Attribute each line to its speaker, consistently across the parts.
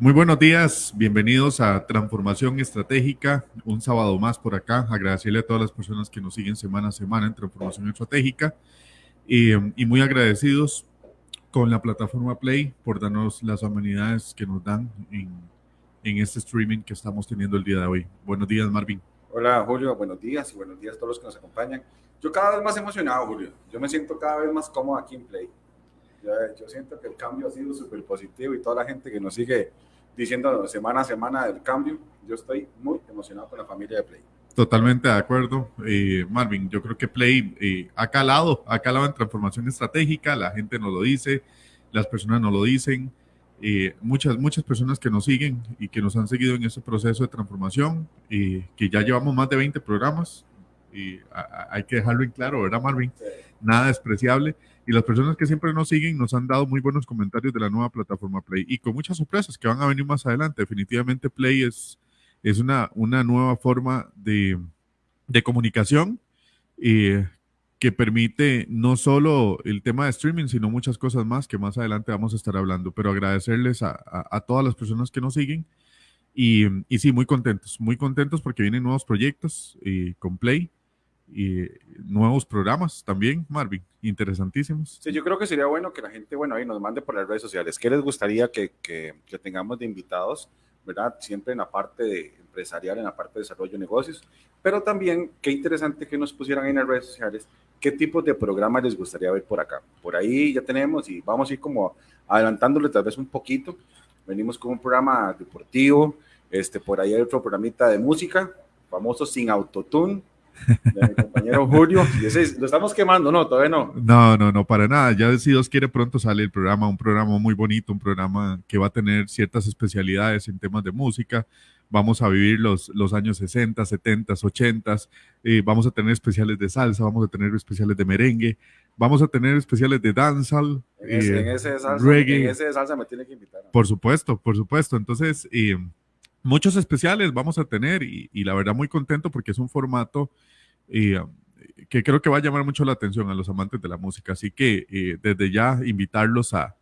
Speaker 1: Muy buenos días, bienvenidos a Transformación Estratégica, un sábado más por acá. Agradecerle a todas las personas que nos siguen semana a semana en Transformación Estratégica y, muy agradecidos con la plataforma Play por darnos las amenidades que nos dan en, este streaming que estamos teniendo el día de hoy. Buenos días, Marvin.
Speaker 2: Hola, Julio, buenos días y buenos días a todos los que nos acompañan. Yo cada vez más emocionado, Julio. Yo me siento cada vez más cómodo aquí en Play. Yo, yo siento que el cambio ha sido súper positivo y toda la gente que nos sigue diciendo semana a semana del cambio. Yo estoy muy emocionado con la familia de Play.
Speaker 1: Totalmente de acuerdo, eh, Marvin. Yo creo que Play eh, ha calado, ha calado en transformación estratégica. La gente nos lo dice, las personas nos lo dicen. Eh, muchas, muchas personas que nos siguen y que nos han seguido en ese proceso de transformación, que ya llevamos más de 20 programas, y hay que dejarlo en claro, ¿verdad, Marvin? Nada despreciable y las personas que siempre nos siguen nos han dado muy buenos comentarios de la nueva plataforma Play y con muchas sorpresas que van a venir más adelante. Definitivamente Play es, es una, una nueva forma de, de comunicación eh, que permite no solo el tema de streaming, sino muchas cosas más que más adelante vamos a estar hablando. Pero agradecerles a, a, todas las personas que nos siguen y, y, sí, muy contentos, muy contentos porque vienen nuevos proyectos eh, con Play y nuevos programas también, Marvin, interesantísimos.
Speaker 2: Sí, yo creo que sería bueno que la gente, bueno, ahí nos mande por las redes sociales. ¿Qué les gustaría que, que, tengamos de invitados, verdad? Siempre en la parte de empresarial, en la parte de desarrollo de negocios, pero también qué interesante que nos pusieran en las redes sociales qué tipos de programas les gustaría ver por acá. Por ahí ya tenemos y vamos a ir como adelantándole tal vez un poquito. Venimos con un programa deportivo, este, por ahí hay otro programita de música, famoso sin autotune, de mi compañero Julio. Ese, lo estamos quemando, ¿no? Todavía no.
Speaker 1: No, no, no, para nada. Ya si Dios quiere, pronto sale el programa, un programa muy bonito, un programa que va a tener ciertas especialidades en temas de música. Vamos a vivir los, los años 60, 70, 80. vamos a tener especiales de salsa, vamos a tener especiales de merengue, vamos a tener especiales de dancehall.
Speaker 2: En ese, en ese salsa, reggae. En ese salsa me tiene que invitar.
Speaker 1: Por supuesto, por supuesto. Entonces, muchos especiales vamos a tener y, y, la verdad muy contento porque es un formato um, que creo que va a llamar mucho la atención a los amantes de la música. Así que eh, desde ya invitarlos a,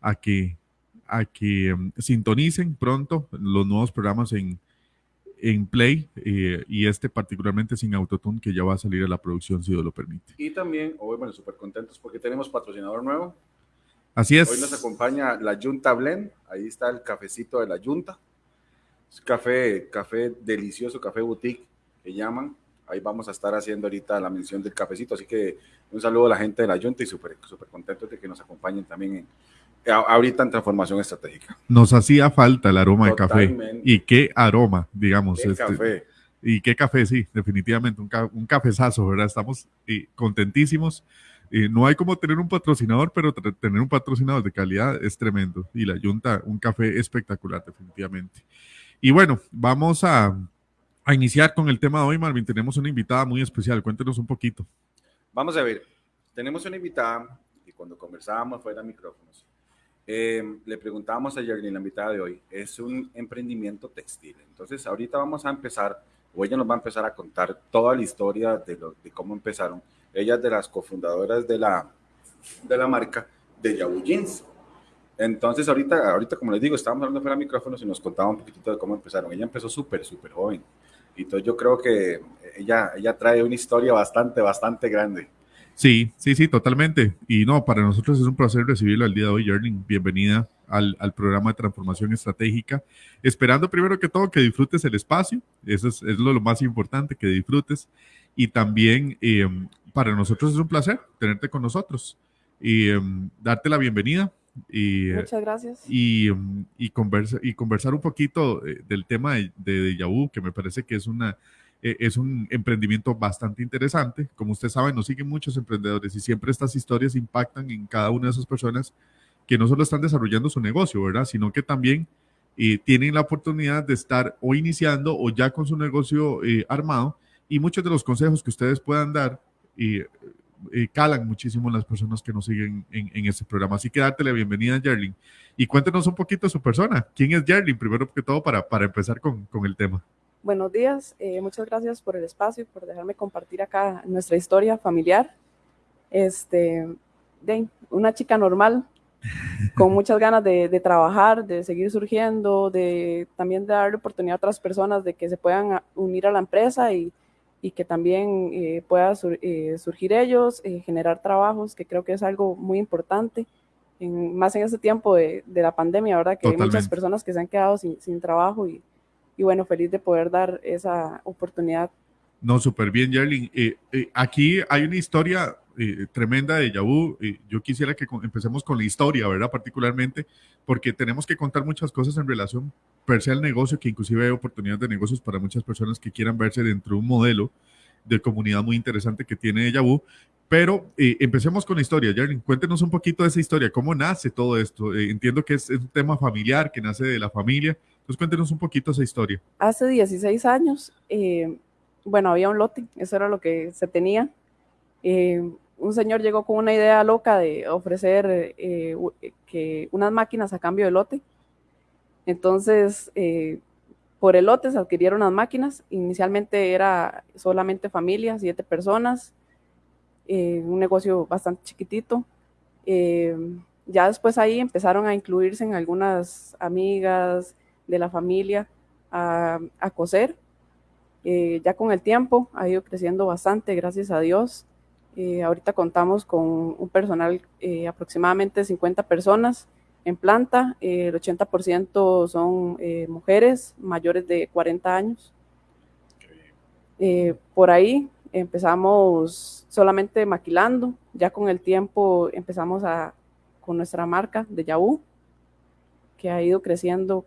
Speaker 1: a que, a que um, sintonicen pronto los nuevos programas en, en Play eh, y este particularmente sin Autotune que ya va a salir a la producción si Dios lo permite.
Speaker 2: Y también, hoy, bueno, súper contentos porque tenemos patrocinador nuevo.
Speaker 1: Así es.
Speaker 2: Hoy nos acompaña la Junta Blend, ahí está el cafecito de la Junta. Es café, café delicioso, café boutique que llaman ahí vamos a estar haciendo ahorita la mención del cafecito. Así que un saludo a la gente de la Junta y súper super contentos de que nos acompañen también en, ahorita en transformación estratégica.
Speaker 1: Nos hacía falta el aroma de café. Y qué aroma, digamos.
Speaker 2: Qué este, café.
Speaker 1: Y qué café, sí, definitivamente, un, un cafezazo, ¿verdad? Estamos eh, contentísimos. Eh, no hay como tener un patrocinador, pero tener un patrocinador de calidad es tremendo. Y la Junta, un café espectacular, definitivamente. Y bueno, vamos a, a iniciar con el tema de hoy, Marvin, tenemos una invitada muy especial. Cuéntenos un poquito.
Speaker 2: Vamos a ver, tenemos una invitada y cuando conversábamos fuera de micrófonos, eh, le preguntábamos a Yerlin, la invitada de hoy, es un emprendimiento textil. Entonces, ahorita vamos a empezar, o ella nos va a empezar a contar toda la historia de, de cómo empezaron. Ella es de las cofundadoras de la, de la marca de Jeans. Entonces, ahorita, ahorita, como les digo, estábamos hablando fuera de micrófonos y nos contaba un poquitito de cómo empezaron. Ella empezó súper, súper joven. Y entonces yo creo que ella, ella trae una historia bastante, bastante grande.
Speaker 1: Sí, sí, sí, totalmente. Y no, para nosotros es un placer recibirlo el día de hoy, Yerling. Bienvenida al, al, programa de transformación estratégica. Esperando primero que todo que disfrutes el espacio, eso es, lo, más importante, que disfrutes. Y también eh, para nosotros es un placer tenerte con nosotros y eh, darte la bienvenida. Y,
Speaker 3: Muchas gracias.
Speaker 1: Y, y, conversa, y conversar un poquito eh, del tema de, de, Yahoo, que me parece que es, una, eh, es un emprendimiento bastante interesante. Como usted sabe, nos siguen muchos emprendedores y siempre estas historias impactan en cada una de esas personas que no solo están desarrollando su negocio, ¿verdad? Sino que también eh, tienen la oportunidad de estar o iniciando o ya con su negocio armado y muchos de los consejos que ustedes puedan dar eh, calan muchísimo las personas que nos siguen en, en este programa. Así que darte la bienvenida, Jerlin. Y cuéntenos un poquito su persona. ¿Quién es Jerlin? Primero que todo, para, para empezar con, con el tema.
Speaker 3: Buenos días, eh, muchas gracias por el espacio y por dejarme compartir acá nuestra historia familiar. Este, de una chica normal, con muchas ganas de, de, trabajar, de seguir surgiendo, de también de darle oportunidad a otras personas de que se puedan unir a la empresa y, y que también eh, pueda sur, eh, surgir ellos, eh, generar trabajos, que creo que es algo muy importante, en, más en este tiempo de, de la pandemia, ¿verdad? Que Totalmente. hay muchas personas que se han quedado sin, sin trabajo y, y, bueno, feliz de poder dar esa oportunidad.
Speaker 1: No, súper bien, Yerlin. aquí hay una historia eh, tremenda de Yahoo. Eh, yo quisiera que empecemos con la historia, ¿verdad? Particularmente, porque tenemos que contar muchas cosas en relación per se al negocio, que inclusive hay oportunidades de negocios para muchas personas que quieran verse dentro de un modelo de comunidad muy interesante que tiene Yahoo. Pero eh, empecemos con la historia. Jarlin, cuéntenos un poquito de esa historia. ¿Cómo nace todo esto? Eh, entiendo que es, es, un tema familiar, que nace de la familia. Entonces, cuéntenos un poquito esa historia.
Speaker 3: Hace 16 años, eh, bueno, había un lote, eso era lo que se tenía un señor llegó con una idea loca de ofrecer eh, que unas máquinas a cambio de lote. Entonces, eh, por el lote se adquirieron las máquinas. Inicialmente era solamente familia, siete personas, eh, un negocio bastante chiquitito. Eh, ya después ahí empezaron a incluirse en algunas amigas de la familia a, a coser. Eh, ya con el tiempo ha ido creciendo bastante, gracias a Dios. Eh, ahorita contamos con un personal eh, aproximadamente 50 personas en planta, eh, el 80% son eh, mujeres mayores de 40 años. por ahí empezamos solamente maquilando, ya con el tiempo empezamos a, con nuestra marca de Yahoo, que ha ido creciendo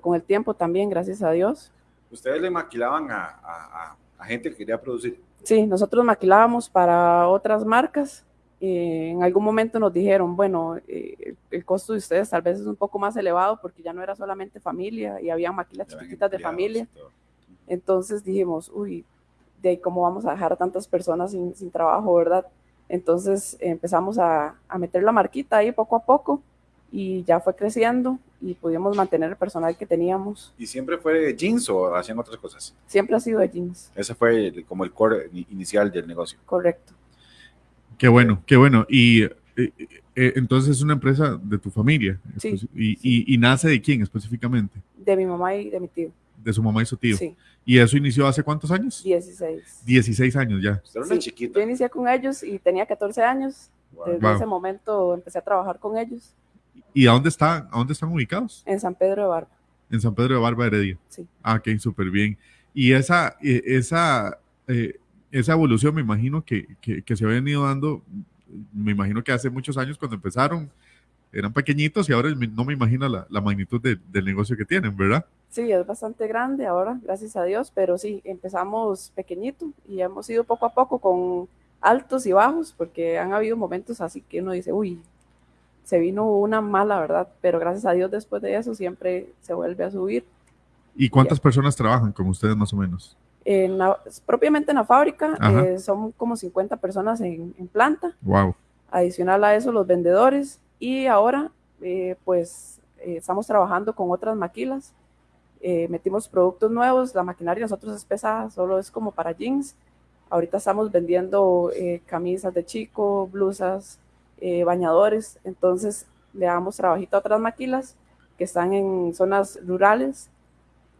Speaker 3: con el tiempo también, gracias a Dios.
Speaker 2: ¿Ustedes le maquilaban a, a, a gente que quería producir?
Speaker 3: Sí, nosotros maquilábamos para otras marcas. Eh, en algún momento nos dijeron, bueno, eh, el costo de ustedes tal vez es un poco más elevado porque ya no era solamente familia y había maquilas chiquitas de familia. Entonces dijimos, uy, de ahí cómo vamos a dejar a tantas personas sin, sin trabajo, ¿verdad? Entonces empezamos a, a meter la marquita ahí poco a poco y ya fue creciendo y pudimos mantener el personal que teníamos.
Speaker 2: ¿Y siempre fue de jeans o hacían otras cosas?
Speaker 3: Siempre ha sido de jeans.
Speaker 2: Ese fue el, como el core inicial del negocio.
Speaker 3: Correcto.
Speaker 1: Qué bueno, qué bueno. Y eh, eh, entonces es una empresa de tu familia.
Speaker 3: Sí,
Speaker 1: y,
Speaker 3: sí.
Speaker 1: Y, y, nace de quién específicamente?
Speaker 3: De mi mamá y de mi tío.
Speaker 1: De su mamá y su tío.
Speaker 3: Sí.
Speaker 1: ¿Y eso inició hace cuántos años?
Speaker 3: 16.
Speaker 1: 16 años ya.
Speaker 2: Usted era una
Speaker 3: Sí,
Speaker 2: chiquita.
Speaker 3: Yo inicié con ellos y tenía 14 años.
Speaker 2: Wow.
Speaker 3: Desde
Speaker 1: Wow.
Speaker 3: ese momento empecé a trabajar con ellos
Speaker 1: ¿Y a dónde, están, a dónde están ubicados?
Speaker 3: en San Pedro de Barba.
Speaker 1: En San Pedro de Barba Heredia.
Speaker 3: Sí.
Speaker 1: Ah, ok, súper bien. Y esa, eh, esa, eh, esa evolución me imagino que, que, que se ha venido dando, me imagino que hace muchos años cuando empezaron eran pequeñitos y ahora no me imagino la, la magnitud de- del negocio que tienen, ¿verdad?
Speaker 3: Sí, es bastante grande ahora, gracias a Dios, pero sí, empezamos pequeñito y hemos ido poco a poco con altos y bajos, porque han habido momentos así que uno dice, uy, se vino una mala, ¿verdad? Pero gracias a Dios después de eso siempre se vuelve a subir.
Speaker 1: ¿Y cuántas personas trabajan con ustedes más o menos?
Speaker 3: En la- propiamente en la fábrica eh, son como 50 personas en, en planta,
Speaker 1: Wow.
Speaker 3: adicional a eso los vendedores y ahora eh, pues eh, estamos trabajando con otras maquilas, metimos productos nuevos, la maquinaria nosotros es pesada, solo es como para jeans, ahorita estamos vendiendo camisas de chico, blusas, eh, bañadores, entonces le damos trabajito a otras maquilas que están en zonas rurales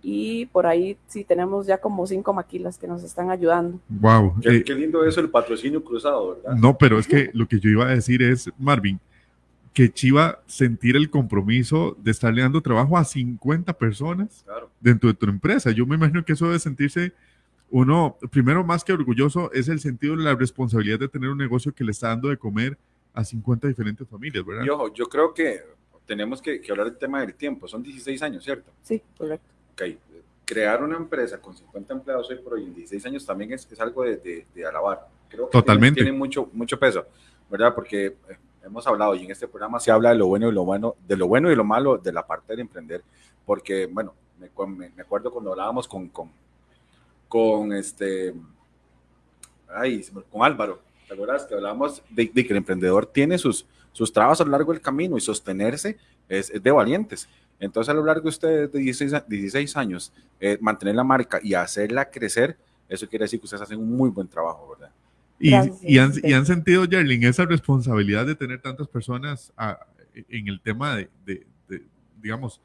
Speaker 3: y por ahí sí tenemos ya como cinco maquilas que nos están ayudando.
Speaker 1: Wow.
Speaker 2: Qué,
Speaker 1: Eh,
Speaker 2: qué lindo eso, el patrocinio cruzado, ¿verdad?
Speaker 1: no, pero es que lo que yo iba a decir es, Marvin, que Chiva sentir el compromiso de estarle dando trabajo a 50 personas
Speaker 2: Claro.
Speaker 1: dentro de tu empresa. Yo me imagino que eso debe sentirse uno, primero más que orgulloso, es el sentido de la responsabilidad de tener un negocio que le está dando de comer a 50 diferentes familias, ¿verdad?
Speaker 2: Y ojo, yo creo que tenemos que, que hablar del tema del tiempo. Son 16 años, ¿cierto?
Speaker 3: Sí, correcto.
Speaker 2: Ok. Crear una empresa con 50 empleados hoy por hoy en 16 años también es, es algo de, de, de alabar. Creo que
Speaker 1: Totalmente.
Speaker 2: Tiene, tiene mucho, mucho peso, ¿verdad? Porque eh, hemos hablado y en este programa se habla de lo bueno y lo bueno, de lo bueno y lo malo de la parte de emprender. Porque, bueno, me, cu- me- me acuerdo cuando hablábamos con, con, con este, ay, con Álvaro, ¿te acuerdas? Que hablábamos de, de que el emprendedor tiene sus, sus trabas a lo largo del camino y sostenerse es, es de valientes. Entonces, a lo largo de ustedes de 16, a- 16 años, eh, mantener la marca y hacerla crecer, eso quiere decir que ustedes hacen un muy buen trabajo, ¿verdad?
Speaker 1: Y,
Speaker 3: Gracias,
Speaker 1: y han, y han sentido, Jerlin, esa responsabilidad de tener tantas personas a- en el tema de, de, de, digamos,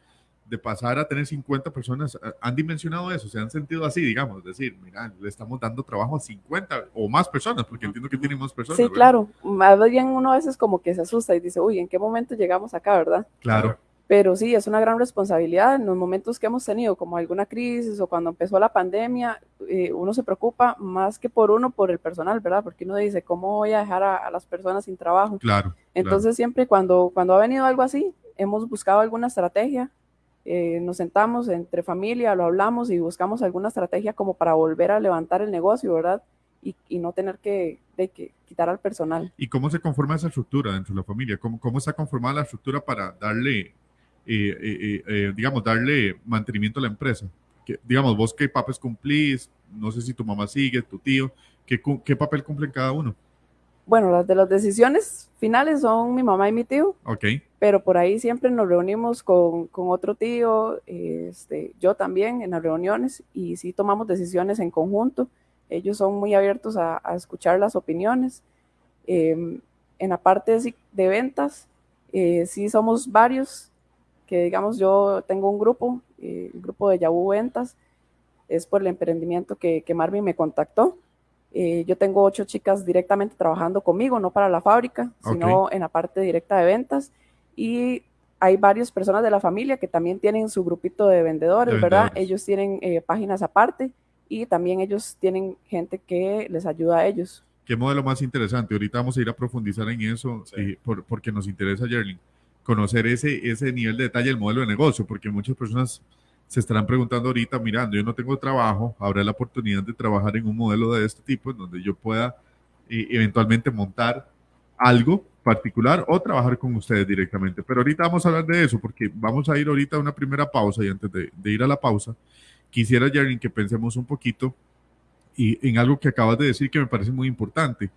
Speaker 1: de pasar a tener 50 personas, han dimensionado eso, se han sentido así, digamos, decir, mira, le estamos dando trabajo a 50 o más personas, porque entiendo que tienen más personas.
Speaker 3: Sí, ¿verdad? claro, más bien uno a veces como que se asusta y dice, uy, ¿en qué momento llegamos acá, verdad?
Speaker 1: Claro.
Speaker 3: Pero sí, es una gran responsabilidad en los momentos que hemos tenido, como alguna crisis o cuando empezó la pandemia, eh, uno se preocupa más que por uno, por el personal, ¿verdad? Porque uno dice, ¿cómo voy a dejar a, a las personas sin trabajo?
Speaker 1: Claro.
Speaker 3: Entonces
Speaker 1: claro.
Speaker 3: siempre cuando, cuando ha venido algo así, hemos buscado alguna estrategia, eh, nos sentamos entre familia, lo hablamos y buscamos alguna estrategia como para volver a levantar el negocio, ¿verdad? Y, y no tener que, de que quitar al personal.
Speaker 1: ¿Y cómo se conforma esa estructura dentro de la familia? ¿Cómo, cómo está conformada la estructura para darle eh, eh, eh, digamos, darle mantenimiento a la empresa. Que, digamos, vos qué papeles cumplís, no sé si tu mamá sigue, tu tío, ¿qué, qué papel cumplen cada uno?
Speaker 3: Bueno, las de las decisiones finales son mi mamá y mi tío.
Speaker 1: Ok.
Speaker 3: Pero por ahí siempre nos reunimos con, con otro tío, este, yo también en las reuniones y sí tomamos decisiones en conjunto. Ellos son muy abiertos a, a escuchar las opiniones. Eh, en la parte de, de ventas, eh, sí somos varios que digamos yo tengo un grupo, eh, el grupo de Yahoo Ventas, es por el emprendimiento que, que Marvin me contactó. Eh, yo tengo ocho chicas directamente trabajando conmigo, no para la fábrica, sino okay. en la parte directa de ventas. Y hay varias personas de la familia que también tienen su grupito de vendedores, de ¿verdad? Vendedores. Ellos tienen eh, páginas aparte y también ellos tienen gente que les ayuda a ellos.
Speaker 1: ¿Qué modelo más interesante? Ahorita vamos a ir a profundizar en eso sí. por, porque nos interesa, Jerling conocer ese, ese nivel de detalle del modelo de negocio, porque muchas personas se estarán preguntando ahorita, mirando, yo no tengo trabajo, habrá la oportunidad de trabajar en un modelo de este tipo, en donde yo pueda eh, eventualmente montar algo particular o trabajar con ustedes directamente. Pero ahorita vamos a hablar de eso, porque vamos a ir ahorita a una primera pausa y antes de, ir a la pausa, quisiera, Jaren, que pensemos un poquito y en algo que acabas de decir que me parece muy importante.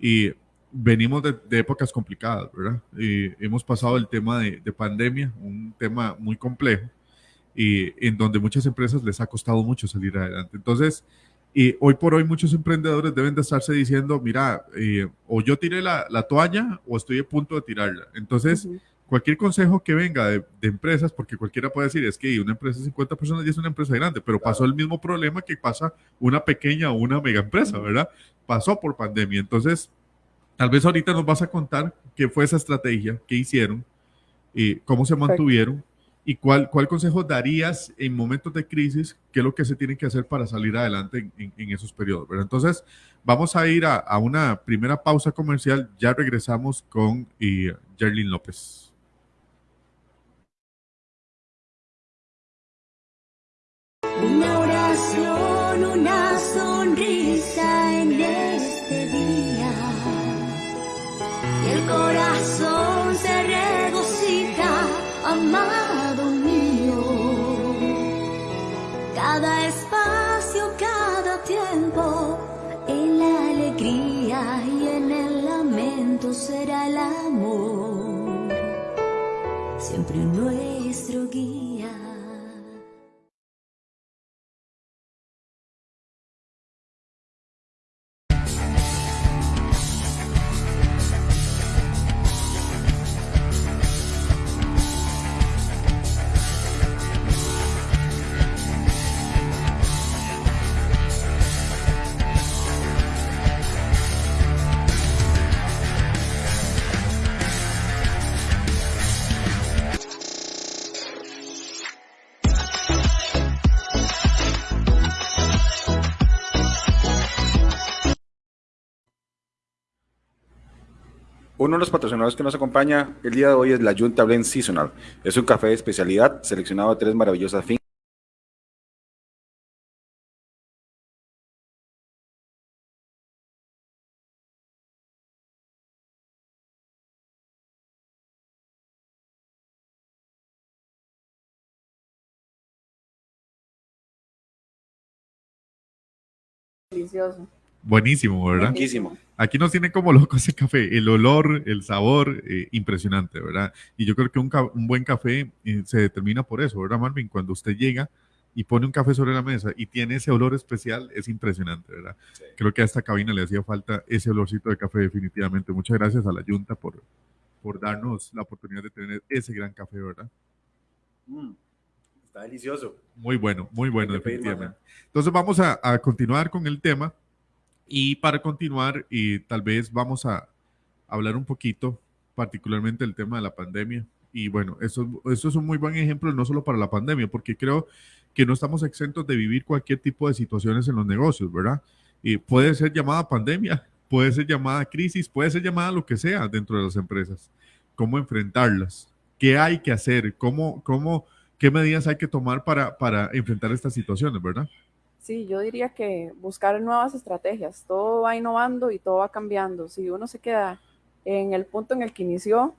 Speaker 1: Y venimos de, de, épocas complicadas, ¿verdad? Eh, hemos pasado el tema de, de, pandemia, un tema muy complejo, y en donde muchas empresas les ha costado mucho salir adelante. Entonces, eh, hoy por hoy muchos emprendedores deben de estarse diciendo, mira, eh, o yo tiré la, la, toalla o estoy a punto de tirarla. Entonces, uh -huh. cualquier consejo que venga de, de, empresas, porque cualquiera puede decir, es que una empresa de 50 personas ya es una empresa grande, pero claro. pasó el mismo problema que pasa una pequeña o una mega empresa, ¿verdad? Pasó por pandemia. Entonces, Tal vez ahorita nos vas a contar qué fue esa estrategia, qué hicieron, eh, cómo se mantuvieron y cuál, cuál consejo darías en momentos de crisis, qué es lo que se tiene que hacer para salir adelante en, esos periodos. ¿verdad? Entonces, vamos a ir a, a, una primera pausa comercial. Ya regresamos con eh, Jerlyn López.
Speaker 4: Una oración, una será el amor, siempre nuestro guía.
Speaker 2: Uno de los patrocinadores que nos acompaña el día de hoy es la Junta Blend Seasonal. Es un café de especialidad seleccionado de tres maravillosas fincas.
Speaker 3: Delicioso.
Speaker 1: Buenísimo, ¿verdad?
Speaker 2: Buenísimo.
Speaker 1: Aquí nos tiene como loco ese café, el olor, el sabor, eh, impresionante, ¿verdad? Y yo creo que un, un buen café eh, se determina por eso, ¿verdad, Marvin? Cuando usted llega y pone un café sobre la mesa y tiene ese olor especial, es impresionante, ¿verdad? Sí. Creo que a esta cabina le hacía falta ese olorcito de café definitivamente. Muchas gracias a la Junta por, por darnos la oportunidad de tener ese gran café, ¿verdad?
Speaker 2: Mm, está delicioso.
Speaker 1: Muy bueno, muy bueno,
Speaker 2: más,
Speaker 1: definitivamente. Entonces vamos a, a continuar con el tema y para continuar y tal vez vamos a hablar un poquito particularmente del tema de la pandemia. Y bueno, eso, eso es un muy buen ejemplo no solo para la pandemia, porque creo que no estamos exentos de vivir cualquier tipo de situaciones en los negocios, ¿verdad? Y puede ser llamada pandemia, puede ser llamada crisis, puede ser llamada lo que sea dentro de las empresas. ¿Cómo enfrentarlas? ¿Qué hay que hacer? ¿Cómo, cómo, qué medidas hay que tomar para, para enfrentar estas situaciones, verdad?
Speaker 3: Sí, yo diría que buscar nuevas estrategias. Todo va innovando y todo va cambiando. Si uno se queda en el punto en el que inició,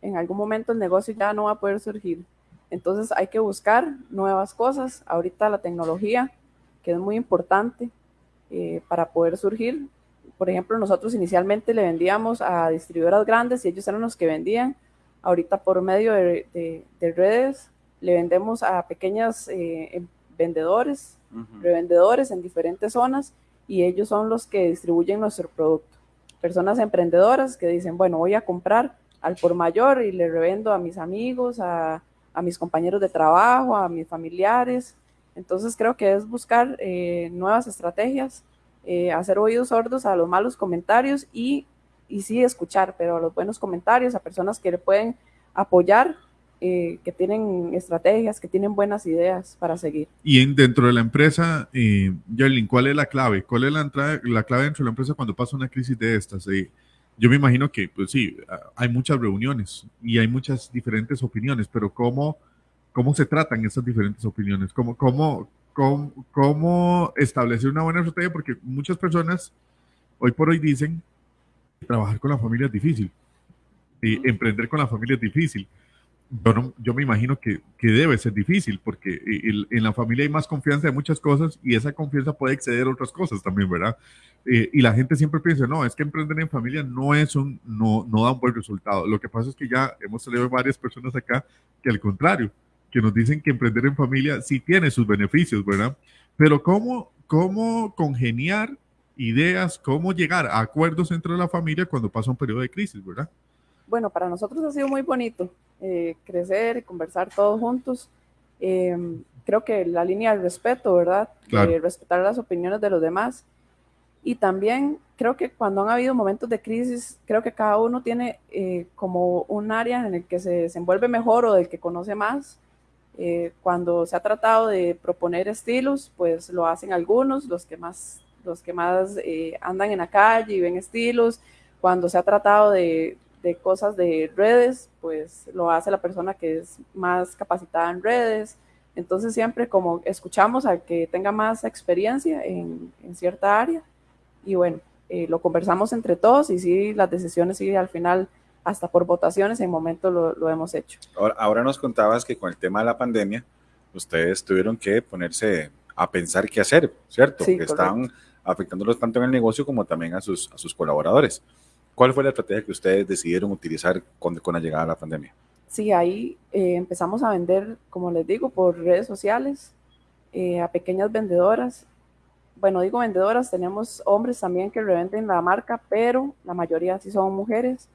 Speaker 3: en algún momento el negocio ya no va a poder surgir. Entonces hay que buscar nuevas cosas. Ahorita la tecnología, que es muy importante eh, para poder surgir. Por ejemplo, nosotros inicialmente le vendíamos a distribuidoras grandes y ellos eran los que vendían. Ahorita por medio de, de- de redes le vendemos a pequeños vendedores, Revendedores en diferentes zonas y ellos son los que distribuyen nuestro producto. Personas emprendedoras que dicen, bueno, voy a comprar al por mayor y le revendo a mis amigos, a, a mis compañeros de trabajo, a mis familiares. Entonces creo que es buscar eh, nuevas estrategias, eh, hacer oídos sordos a los malos comentarios y, y sí escuchar, pero a los buenos comentarios, a personas que le pueden apoyar, eh, que tienen estrategias, que tienen buenas ideas para seguir.
Speaker 1: Y en, dentro de la empresa, eh, ¿cuál es la clave? ¿Cuál es la, entrada, la clave dentro de la empresa cuando pasa una crisis de estas? Eh, yo me imagino que, pues sí, hay muchas reuniones y hay muchas diferentes opiniones, pero ¿cómo, cómo se tratan esas diferentes opiniones? ¿Cómo, cómo, cómo, cómo establecer una buena estrategia? Porque muchas personas hoy por hoy dicen que trabajar con la familia es difícil y emprender con la familia es difícil. Yo, no- yo me imagino que, que debe ser difícil porque el- en la familia hay más confianza de muchas cosas y esa confianza puede exceder otras cosas también, ¿verdad? Eh, y la gente siempre piensa, no, es que emprender en familia no es un, no, no da un buen resultado. Lo que pasa es que ya hemos salido varias personas acá que al contrario, que nos dicen que emprender en familia sí tiene sus beneficios, ¿verdad? Pero ¿cómo, cómo congeniar ideas, cómo llegar a acuerdos dentro de la familia cuando pasa un periodo de crisis, ¿verdad?
Speaker 3: Bueno, para nosotros ha sido muy bonito eh, crecer y conversar todos juntos. Eh, creo que la línea del respeto, ¿verdad?
Speaker 1: Claro.
Speaker 3: Eh, respetar las opiniones de los demás. Y también creo que cuando han habido momentos de crisis, creo que cada uno tiene eh, como un área en el que se desenvuelve mejor o del que conoce más. Cuando se ha tratado de proponer estilos, pues lo hacen algunos, los que más, los que más andan en la calle y ven estilos. Cuando se ha tratado de, de cosas de redes, pues lo hace la persona que es más capacitada en redes. Entonces siempre como escuchamos al que tenga más experiencia en, en cierta área y bueno, eh, lo conversamos entre todos y sí, las decisiones sí al final hasta por votaciones en momento lo, lo hemos hecho.
Speaker 2: Ahora, ahora nos contabas que con el tema de la pandemia, ustedes tuvieron que ponerse a pensar qué hacer, ¿cierto?
Speaker 3: Sí,
Speaker 2: que
Speaker 3: correcto.
Speaker 2: estaban afectándolos tanto en el negocio como también a sus, a sus colaboradores. ¿Cuál fue la estrategia que ustedes decidieron utilizar con, con la llegada de la pandemia?
Speaker 3: Sí, ahí eh, empezamos a vender, como les digo, por redes sociales eh, a pequeñas vendedoras. Bueno, digo vendedoras, tenemos hombres también que revenden la marca, pero la mayoría sí son mujeres.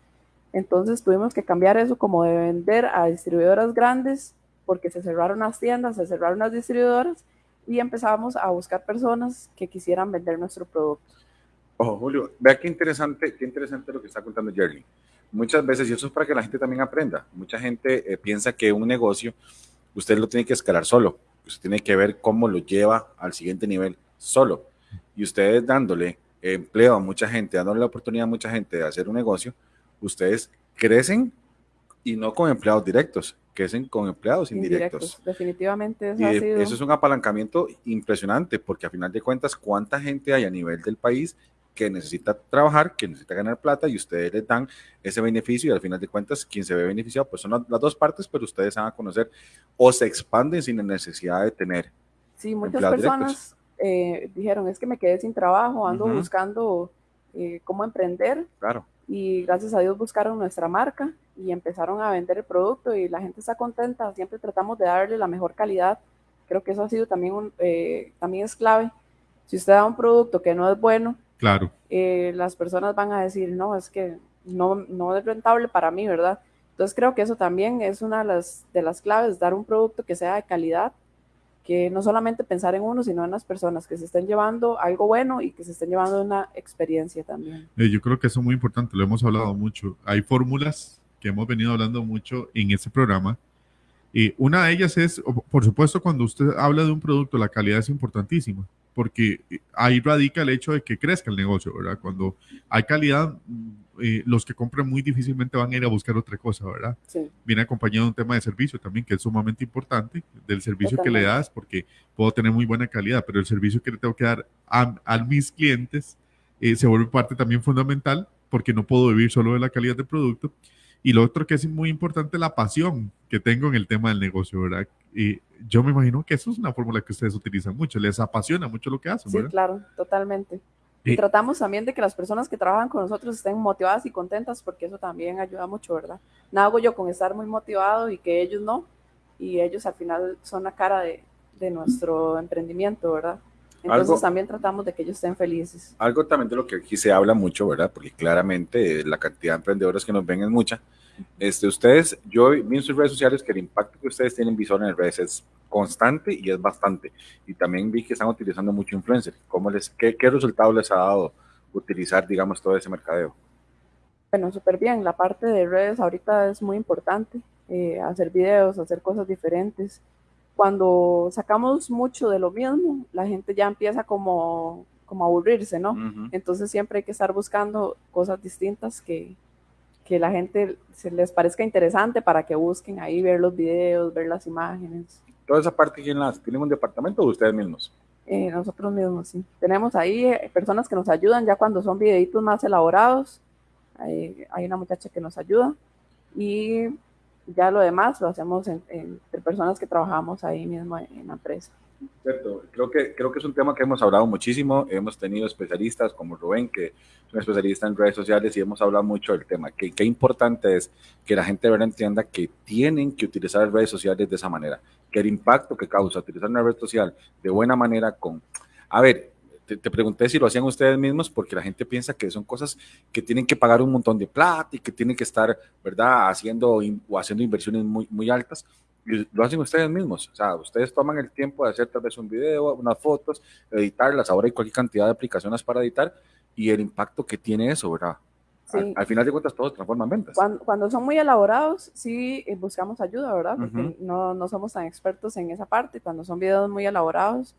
Speaker 3: Entonces tuvimos que cambiar eso como de vender a distribuidoras grandes porque se cerraron las tiendas, se cerraron las distribuidoras y empezamos a buscar personas que quisieran vender nuestro producto.
Speaker 2: Ojo, Julio, vea qué interesante, qué interesante lo que está contando Jerry. Muchas veces, y eso es para que la gente también aprenda, mucha gente eh, piensa que un negocio usted lo tiene que escalar solo, usted tiene que ver cómo lo lleva al siguiente nivel solo. Y ustedes dándole empleo a mucha gente, dándole la oportunidad a mucha gente de hacer un negocio, ustedes crecen y no con empleados directos, crecen con empleados indirectos.
Speaker 3: Indirectos. Definitivamente eso
Speaker 2: Y
Speaker 3: ha sido...
Speaker 2: eso es un apalancamiento impresionante, porque a final de cuentas, ¿cuánta gente hay a nivel del país que necesita trabajar, que necesita ganar plata y ustedes les dan ese beneficio y al final de cuentas quien se ve beneficiado pues son las, dos partes, pero ustedes van a conocer o se expanden sin la necesidad de tener.
Speaker 3: Sí, muchas personas eh, dijeron, es que me quedé sin trabajo, ando
Speaker 2: Ujú.
Speaker 3: buscando eh, cómo emprender
Speaker 2: Claro,
Speaker 3: y gracias a Dios buscaron nuestra marca y empezaron a vender el producto y la gente está contenta, siempre tratamos de darle la mejor calidad, creo que eso ha sido también, un, eh, también es clave. Si usted da un producto que no es bueno,
Speaker 1: Claro,
Speaker 3: eh, las personas van a decir, no, es que no, no es rentable para mí, ¿verdad? Entonces creo que eso también es una de las, de las claves, dar un producto que sea de calidad, que no solamente pensar en uno, sino en las personas que se estén llevando algo bueno y que se estén llevando una experiencia también.
Speaker 1: Eh, yo creo que eso es muy importante, lo hemos hablado mucho. Hay fórmulas que hemos venido hablando mucho en este programa. Y una de ellas es, por supuesto, cuando usted habla de un producto, la calidad es importantísima, porque ahí radica el hecho de que crezca el negocio, ¿verdad? Cuando hay calidad, eh, los que compran muy difícilmente van a ir a buscar otra cosa, ¿verdad?
Speaker 3: Sí.
Speaker 1: Viene acompañado de un tema de servicio también, que es sumamente importante, del servicio que le das, porque puedo tener muy buena calidad, pero el servicio que le tengo que dar a, a mis clientes eh, se vuelve parte también fundamental, porque no puedo vivir solo de la calidad del producto. Y lo otro que es muy importante, la pasión que tengo en el tema del negocio, ¿verdad? Y yo me imagino que eso es una fórmula que ustedes utilizan mucho, les apasiona mucho lo que hacen, ¿verdad?
Speaker 3: Sí, claro, totalmente. Y tratamos también de que las personas que trabajan con nosotros estén motivadas y contentas, porque eso también ayuda mucho, ¿verdad? Nada hago yo con estar muy motivado y que ellos no, y ellos al final son la cara de, de nuestro emprendimiento, ¿verdad? Entonces
Speaker 2: Algo-
Speaker 3: también tratamos de que ellos estén felices.
Speaker 2: Algo también de lo que aquí se habla mucho, ¿verdad? Porque claramente eh, la cantidad de emprendedores que nos ven es mucha. Este, ustedes, yo vi en sus redes sociales que el impacto que ustedes tienen visual en redes es constante y es bastante. Y también vi que están utilizando mucho influencer. ¿Cómo les, qué, ¿Qué resultado les ha dado utilizar, digamos, todo ese mercadeo?
Speaker 3: Bueno, súper bien. La parte de redes ahorita es muy importante. eh, hacer videos, hacer cosas diferentes. Cuando sacamos mucho de lo mismo, la gente ya empieza como, como a aburrirse, ¿no? Entonces siempre hay que estar buscando cosas distintas que, que la gente se les parezca interesante para que busquen ahí ver los videos, ver las imágenes.
Speaker 2: Toda esa parte, ¿quién las tienen un departamento o ustedes mismos?
Speaker 3: Eh, nosotros mismos, sí. Tenemos ahí eh, personas que nos ayudan ya cuando son videitos más elaborados. Hay, hay una muchacha que nos ayuda y ya lo demás lo hacemos en- en- entre personas que trabajamos ahí mismo en la empresa.
Speaker 2: Cierto, creo que, creo que es un tema que hemos hablado muchísimo. Hemos tenido especialistas como Rubén, que es un especialista en redes sociales, y hemos hablado mucho del tema. Que, qué importante es que la gente verdad entienda que tienen que utilizar las redes sociales de esa manera. Que el impacto que causa utilizar una red social de buena manera con... A ver, te, te pregunté si lo hacían ustedes mismos porque la gente piensa que son cosas que tienen que pagar un montón de plata y que tienen que estar, ¿verdad?, haciendo o haciendo inversiones muy, muy altas. Y lo hacen ustedes mismos. O sea, ustedes toman el tiempo de hacer tal vez un video, unas fotos, editarlas. Ahora hay cualquier cantidad de aplicaciones para editar y el impacto que tiene eso, ¿verdad?
Speaker 3: Sí.
Speaker 2: Al, al final de cuentas, todo se transforma en ventas.
Speaker 3: Cuando, cuando son muy elaborados, sí eh, buscamos ayuda, ¿verdad? Porque
Speaker 2: Ujú.
Speaker 3: no, no somos tan expertos en esa parte, cuando son videos muy elaborados,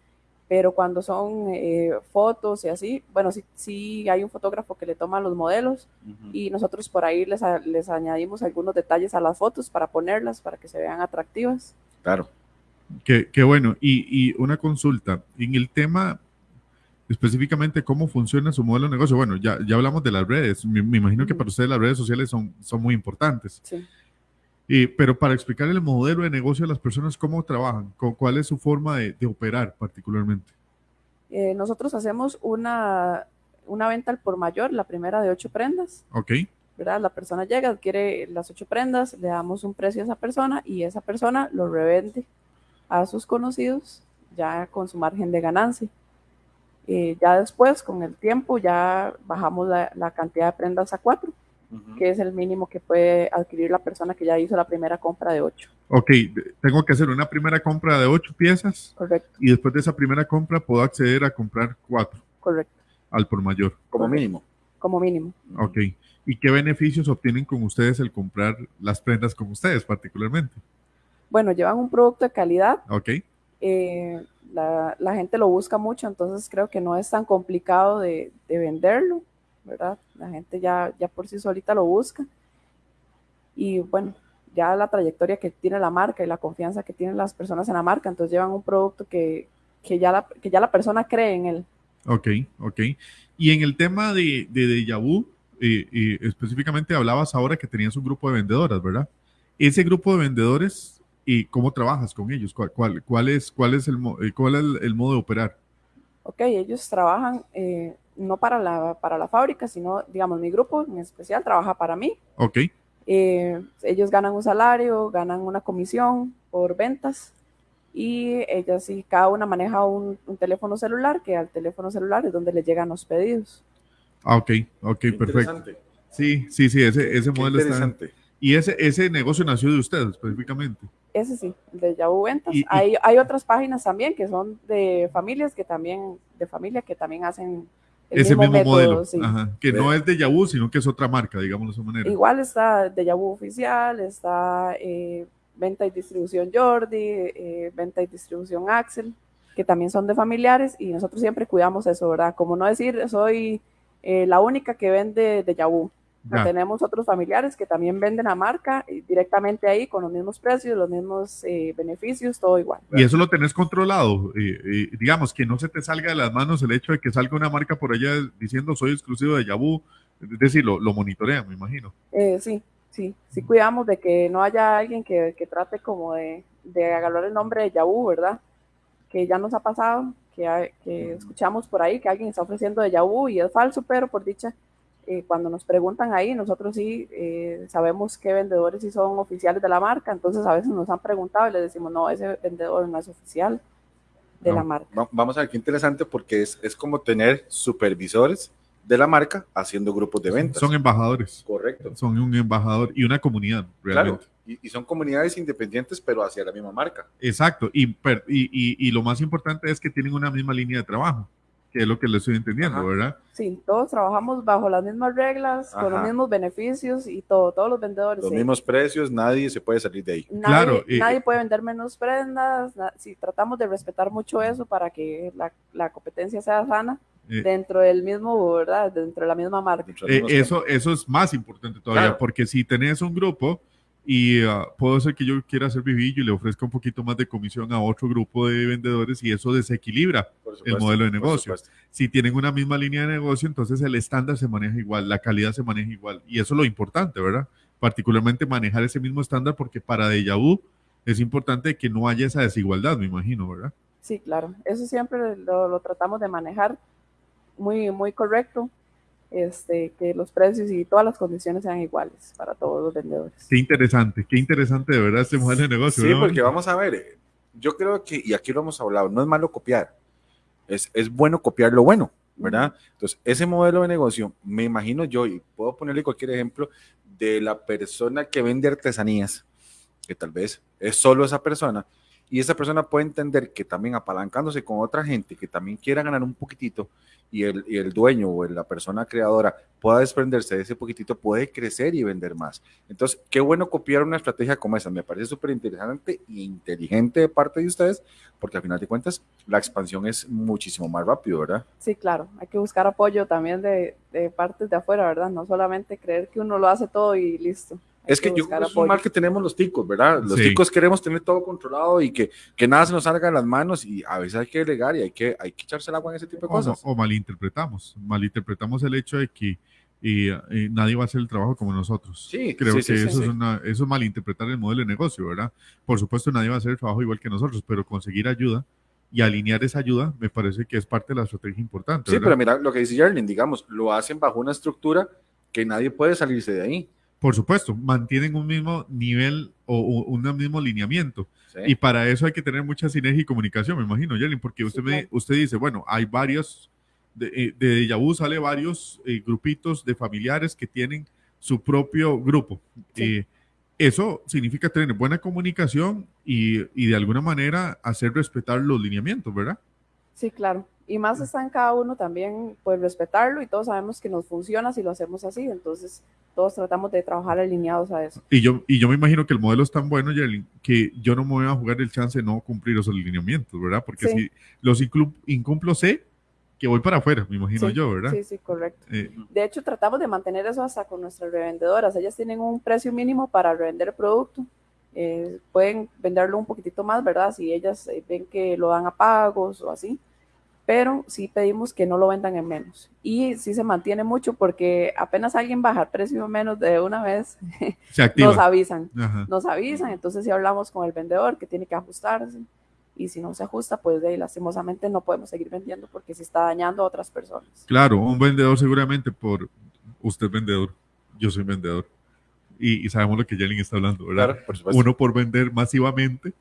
Speaker 3: pero cuando son eh, fotos y así, bueno, sí, sí hay un fotógrafo que le toma los modelos y nosotros por ahí les, a- les añadimos algunos detalles a las fotos para ponerlas, para que se vean atractivas.
Speaker 2: Claro.
Speaker 1: Qué, qué bueno. Y, y una consulta, en el tema específicamente cómo funciona su modelo de negocio. Bueno, ya, ya hablamos de las redes. Me, me imagino que para ustedes las redes sociales son, son muy importantes.
Speaker 3: Sí.
Speaker 1: Y- pero para explicar el modelo de negocio de las personas, ¿cómo trabajan? ¿Cu- ¿Cuál es su forma de, de operar particularmente?
Speaker 3: Eh, nosotros hacemos una, una venta al por mayor, la primera de ocho prendas.
Speaker 1: ¿Ok?
Speaker 3: ¿verdad? La persona llega, adquiere las ocho prendas, le damos un precio a esa persona y esa persona lo revende a sus conocidos ya con su margen de ganancia. Eh, ya después, con el tiempo, ya bajamos la, la cantidad de prendas a cuatro, Que es el mínimo que puede adquirir la persona que ya hizo la primera compra de ocho.
Speaker 1: Ok, de- tengo que hacer una primera compra de ocho piezas
Speaker 3: Correcto,
Speaker 1: y después de esa primera compra puedo acceder a comprar cuatro
Speaker 3: correcto,
Speaker 1: al por mayor.
Speaker 2: Como mínimo.
Speaker 3: como mínimo.
Speaker 1: Ok. ¿Y qué beneficios obtienen con ustedes el comprar las prendas con ustedes particularmente?
Speaker 3: Bueno, llevan un producto de calidad,
Speaker 1: Ok.
Speaker 3: eh, la, la gente lo busca mucho, entonces creo que no es tan complicado de, de venderlo, ¿verdad? La gente ya, ya por sí solita lo busca. Y bueno, ya la trayectoria que tiene la marca y la confianza que tienen las personas en la marca, entonces llevan un producto que, que, ya, la, que ya la persona cree en él.
Speaker 1: Ok, ok. Y en el tema de, de Deja Vu, eh, eh, específicamente hablabas ahora que tenías un grupo de vendedoras, ¿verdad? Ese grupo de vendedores, ¿y cómo trabajas con ellos? ¿Cuál, cuál, cuál es, cuál es, el, eh, cuál es el, el modo de operar?
Speaker 3: Ok, ellos trabajan eh, no para la, para la fábrica, sino, digamos, mi grupo en especial trabaja para mí.
Speaker 1: Ok,
Speaker 3: Eh, ellos ganan un salario, ganan una comisión por ventas y ellas sí, cada una maneja un, un teléfono celular, que al teléfono celular es donde le llegan los pedidos.
Speaker 1: ah, ok, ok, perfecto. Sí, sí, sí, ese, ese
Speaker 2: Qué
Speaker 1: modelo está.
Speaker 2: interesante.
Speaker 1: Y ese, ese negocio nació de usted específicamente.
Speaker 3: Ese sí, el de Yahoo Ventas.
Speaker 1: Y- y-
Speaker 3: hay, hay otras páginas también que son de familias que también, de familia que también hacen el
Speaker 1: ese mismo
Speaker 3: método,
Speaker 1: modelo.
Speaker 3: sí.
Speaker 1: Ajá, que no es de Yahoo, sino que es otra marca, digámoslo de esa manera.
Speaker 3: Igual está de Yahoo Oficial, está eh, Venta y Distribución Jordi, eh, Venta y Distribución Axel, que también son de familiares y nosotros siempre cuidamos eso, ¿verdad? Como no decir, soy eh, la única que vende de Yahoo.
Speaker 1: Ya.
Speaker 3: Tenemos otros familiares que también venden la marca y directamente ahí con los mismos precios, los mismos eh, beneficios, todo igual.
Speaker 1: Y eso lo tenés controlado. eh, eh, digamos, que no se te salga de las manos el hecho de que salga una marca por allá diciendo soy exclusivo de Yahoo. Es decir, lo, lo monitorean, me imagino.
Speaker 3: Eh, sí, sí, sí cuidamos de que no haya alguien que, que trate como de, de agarrar el nombre de Yahoo, ¿verdad? Que ya nos ha pasado, que, que escuchamos por ahí que alguien está ofreciendo de Yahoo y es falso, pero por dicha, eh, cuando nos preguntan ahí, nosotros sí eh, sabemos qué vendedores sí son oficiales de la marca, entonces a veces nos han preguntado y les decimos, no, ese vendedor no es oficial de
Speaker 2: No,
Speaker 3: la marca.
Speaker 2: va- Vamos a ver qué interesante porque es, es como tener supervisores de la marca haciendo grupos de ventas.
Speaker 1: Son embajadores.
Speaker 2: Correcto.
Speaker 1: Son un embajador y una comunidad, realmente.
Speaker 2: Claro. Y, y son comunidades independientes, pero hacia la misma marca.
Speaker 1: Exacto. Y, y- y lo más importante es que tienen una misma línea de trabajo, que es lo que le estoy entendiendo,
Speaker 2: Ajá.
Speaker 1: ¿verdad?
Speaker 3: Sí, todos trabajamos bajo las mismas reglas, con los
Speaker 2: Ajá.
Speaker 3: mismos beneficios y todo, todos los vendedores.
Speaker 2: Los
Speaker 3: sí.
Speaker 2: mismos precios, nadie se puede salir de ahí.
Speaker 3: Nadie,
Speaker 1: Claro, y-
Speaker 3: nadie puede vender menos prendas. na- si tratamos de respetar mucho eso para que la, la competencia sea sana
Speaker 1: Eh,
Speaker 3: dentro del mismo, ¿verdad? Dentro de la misma marca.
Speaker 1: Eh, eso, eso es más importante todavía,
Speaker 2: Claro.
Speaker 1: porque si tenés un grupo y ah, puedo ser que yo quiera hacer vivillo y le ofrezca un poquito más de comisión a otro grupo de vendedores y eso desequilibra. El modelo de negocio. Si tienen una misma línea de negocio, entonces el estándar se maneja igual, la calidad se maneja igual. Y eso es lo importante, ¿verdad? Particularmente manejar ese mismo estándar porque para Deja Vu es importante que no haya esa desigualdad, me imagino, ¿verdad?
Speaker 3: Sí, claro. Eso siempre lo, lo tratamos de manejar muy, muy correcto. Este, que los precios y todas las condiciones sean iguales para todos los vendedores.
Speaker 1: Qué interesante, qué interesante de verdad este modelo de negocio.
Speaker 2: Sí,
Speaker 1: ¿verdad?
Speaker 2: porque vamos a ver, eh, yo creo que, y aquí lo hemos hablado, no es malo copiar, es, es bueno copiar lo bueno, ¿verdad? Entonces, ese modelo de negocio, me imagino yo, y puedo ponerle cualquier ejemplo, de la persona que vende artesanías, que tal vez es solo esa persona, y esa persona puede entender que también apalancándose con otra gente que también quiera ganar un poquitito, y el, y el dueño o la persona creadora pueda desprenderse de ese poquitito, puede crecer y vender más. Entonces, qué bueno copiar una estrategia como esa. Me parece súper interesante e inteligente de parte de ustedes, porque al final de cuentas la expansión es muchísimo más rápido, ¿verdad?
Speaker 3: Sí, claro. Hay que buscar apoyo también de, de partes de afuera, ¿verdad? No solamente creer que uno lo hace todo y listo.
Speaker 2: Es que yo creo que es un mal que tenemos los ticos, ¿verdad? Los
Speaker 1: Sí.
Speaker 2: ticos queremos tener todo controlado y que, que nada se nos salga de las manos y a veces hay que delegar y hay que, hay que echarse el agua en ese tipo de
Speaker 1: o,
Speaker 2: cosas.
Speaker 1: o malinterpretamos, malinterpretamos el hecho de que y, nadie va a hacer el trabajo como nosotros.
Speaker 2: Sí,
Speaker 1: Creo
Speaker 2: sí,
Speaker 1: que
Speaker 2: sí,
Speaker 1: eso,
Speaker 2: sí.
Speaker 1: Es una, eso es malinterpretar el modelo de negocio, ¿verdad? Por supuesto, nadie va a hacer el trabajo igual que nosotros, pero conseguir ayuda y alinear esa ayuda me parece que es parte de la estrategia importante.
Speaker 2: Sí,
Speaker 1: ¿verdad?
Speaker 2: pero mira lo que dice Jerlin, digamos, lo hacen bajo una estructura que nadie puede salirse de ahí.
Speaker 1: Por supuesto, mantienen un mismo nivel o, o un mismo lineamiento.
Speaker 2: ¿sí?
Speaker 1: Y para eso hay que tener mucha sinergia y comunicación, me imagino, Yelin, porque usted,
Speaker 3: Sí,
Speaker 1: me,
Speaker 3: claro.
Speaker 1: usted dice, bueno, hay varios, de, eh, de Yahoo sale varios eh, grupitos de familiares que tienen su propio grupo.
Speaker 3: Sí.
Speaker 1: Eh, eso significa tener buena comunicación y, y de alguna manera hacer respetar los lineamientos, ¿verdad?
Speaker 3: Sí, claro. Y más está en cada uno también, pues respetarlo y todos sabemos que nos funciona si lo hacemos así. Entonces, todos tratamos de trabajar alineados a eso.
Speaker 1: Y yo, y yo me imagino que el modelo es tan bueno, Yelin, que yo no me voy a jugar el chance de no cumplir esos lineamientos, ¿verdad? Porque
Speaker 3: Sí.
Speaker 1: si los incumplo, sé que voy para afuera, me imagino
Speaker 3: Sí,
Speaker 1: yo, ¿verdad?
Speaker 3: Sí, sí, correcto.
Speaker 1: Eh,
Speaker 3: De hecho, tratamos de mantener eso hasta con nuestras revendedoras. Ellas tienen un precio mínimo para revender el producto. Eh, pueden venderlo un poquitito más, ¿verdad? Si ellas eh, ven que lo dan a pagos o así. Pero sí pedimos que no lo vendan en menos. Y sí se mantiene mucho porque apenas alguien baja el precio menos de una vez, nos avisan.
Speaker 1: Ajá.
Speaker 3: Nos avisan, entonces si hablamos con el vendedor que tiene que ajustarse. Y si no se ajusta, pues de ahí, lastimosamente no podemos seguir vendiendo porque se está dañando a otras personas.
Speaker 1: Claro, un vendedor seguramente por usted vendedor, yo soy vendedor. Y, y sabemos lo que Yelin está hablando, ¿verdad?
Speaker 2: Claro, por supuesto.
Speaker 1: Uno por vender masivamente,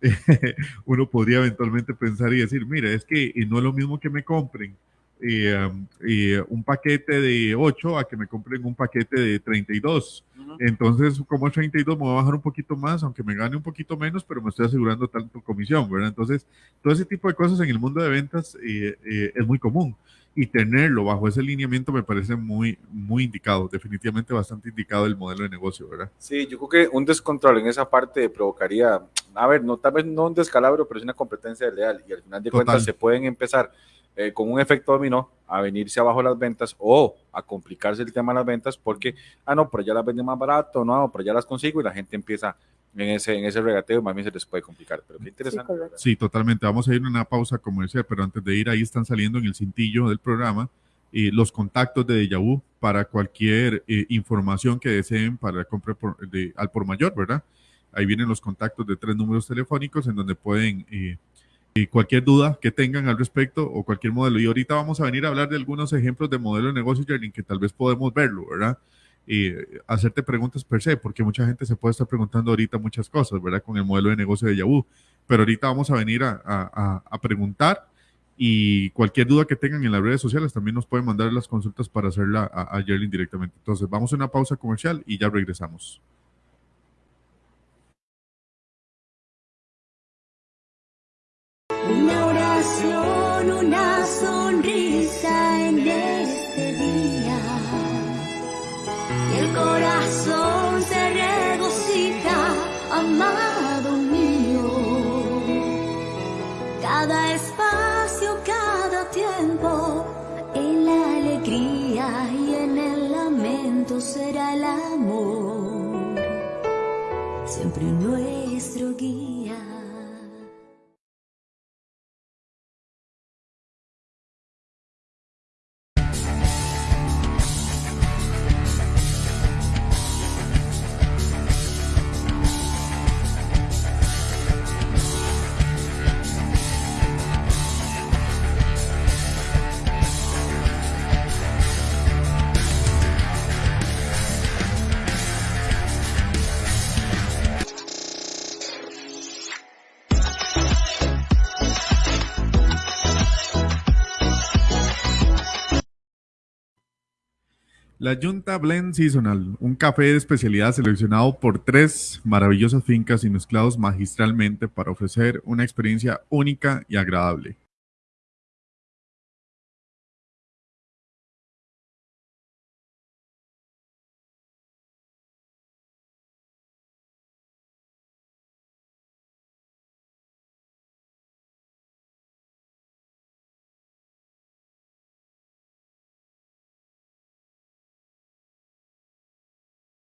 Speaker 1: uno podría eventualmente pensar y decir, mire, es que no es lo mismo que me compren eh, eh, un paquete de 8 a que me compren un paquete de 32. Entonces, como es 32, me voy a bajar un poquito más, aunque me gane un poquito menos, pero me estoy asegurando tanto comisión, ¿verdad? Entonces, todo ese tipo de cosas en el mundo de ventas eh, es muy común y tenerlo bajo ese lineamiento me parece muy, muy indicado, definitivamente bastante indicado el modelo de negocio, ¿verdad?
Speaker 2: Sí, yo creo que un descontrol en esa parte provocaría, a ver, no tal vez no un descalabro, pero es una competencia leal y al final de cuentas se pueden empezar eh, con un efecto dominó a venirse abajo las ventas o a complicarse el tema de las ventas porque, ah, no, pero ya las venden más barato, no, pero ya las consigo y la gente empieza en ese, en ese regateo, más bien se les puede complicar. Pero qué interesante.
Speaker 1: Sí, totalmente. Vamos a ir a una pausa comercial, pero antes de ir ahí están saliendo en el cintillo del programa eh, los contactos de Dejavu para cualquier eh, información que deseen para la compra de, al por mayor, ¿verdad? Ahí vienen los contactos de tres números telefónicos en donde pueden eh, cualquier duda que tengan al respecto o cualquier modelo. Y ahorita vamos a venir a hablar de algunos ejemplos de modelo de negocio, Jarlin, que tal vez podemos verlo, ¿verdad? Hacerte preguntas per se, porque mucha gente se puede estar preguntando ahorita muchas cosas, ¿verdad? Con el modelo de negocio de Yahoo. Pero ahorita vamos a venir a, a, a preguntar y cualquier duda que tengan en las redes sociales también nos pueden mandar las consultas para hacerla a, a Yerlin directamente. Entonces, vamos a una pausa comercial y ya regresamos.
Speaker 4: Una oración, una sonrisa será el amor, siempre nuestro guía.
Speaker 1: La Junta Blend Seasonal, un café de especialidad seleccionado por tres maravillosas fincas y mezclados magistralmente para ofrecer una experiencia única y agradable.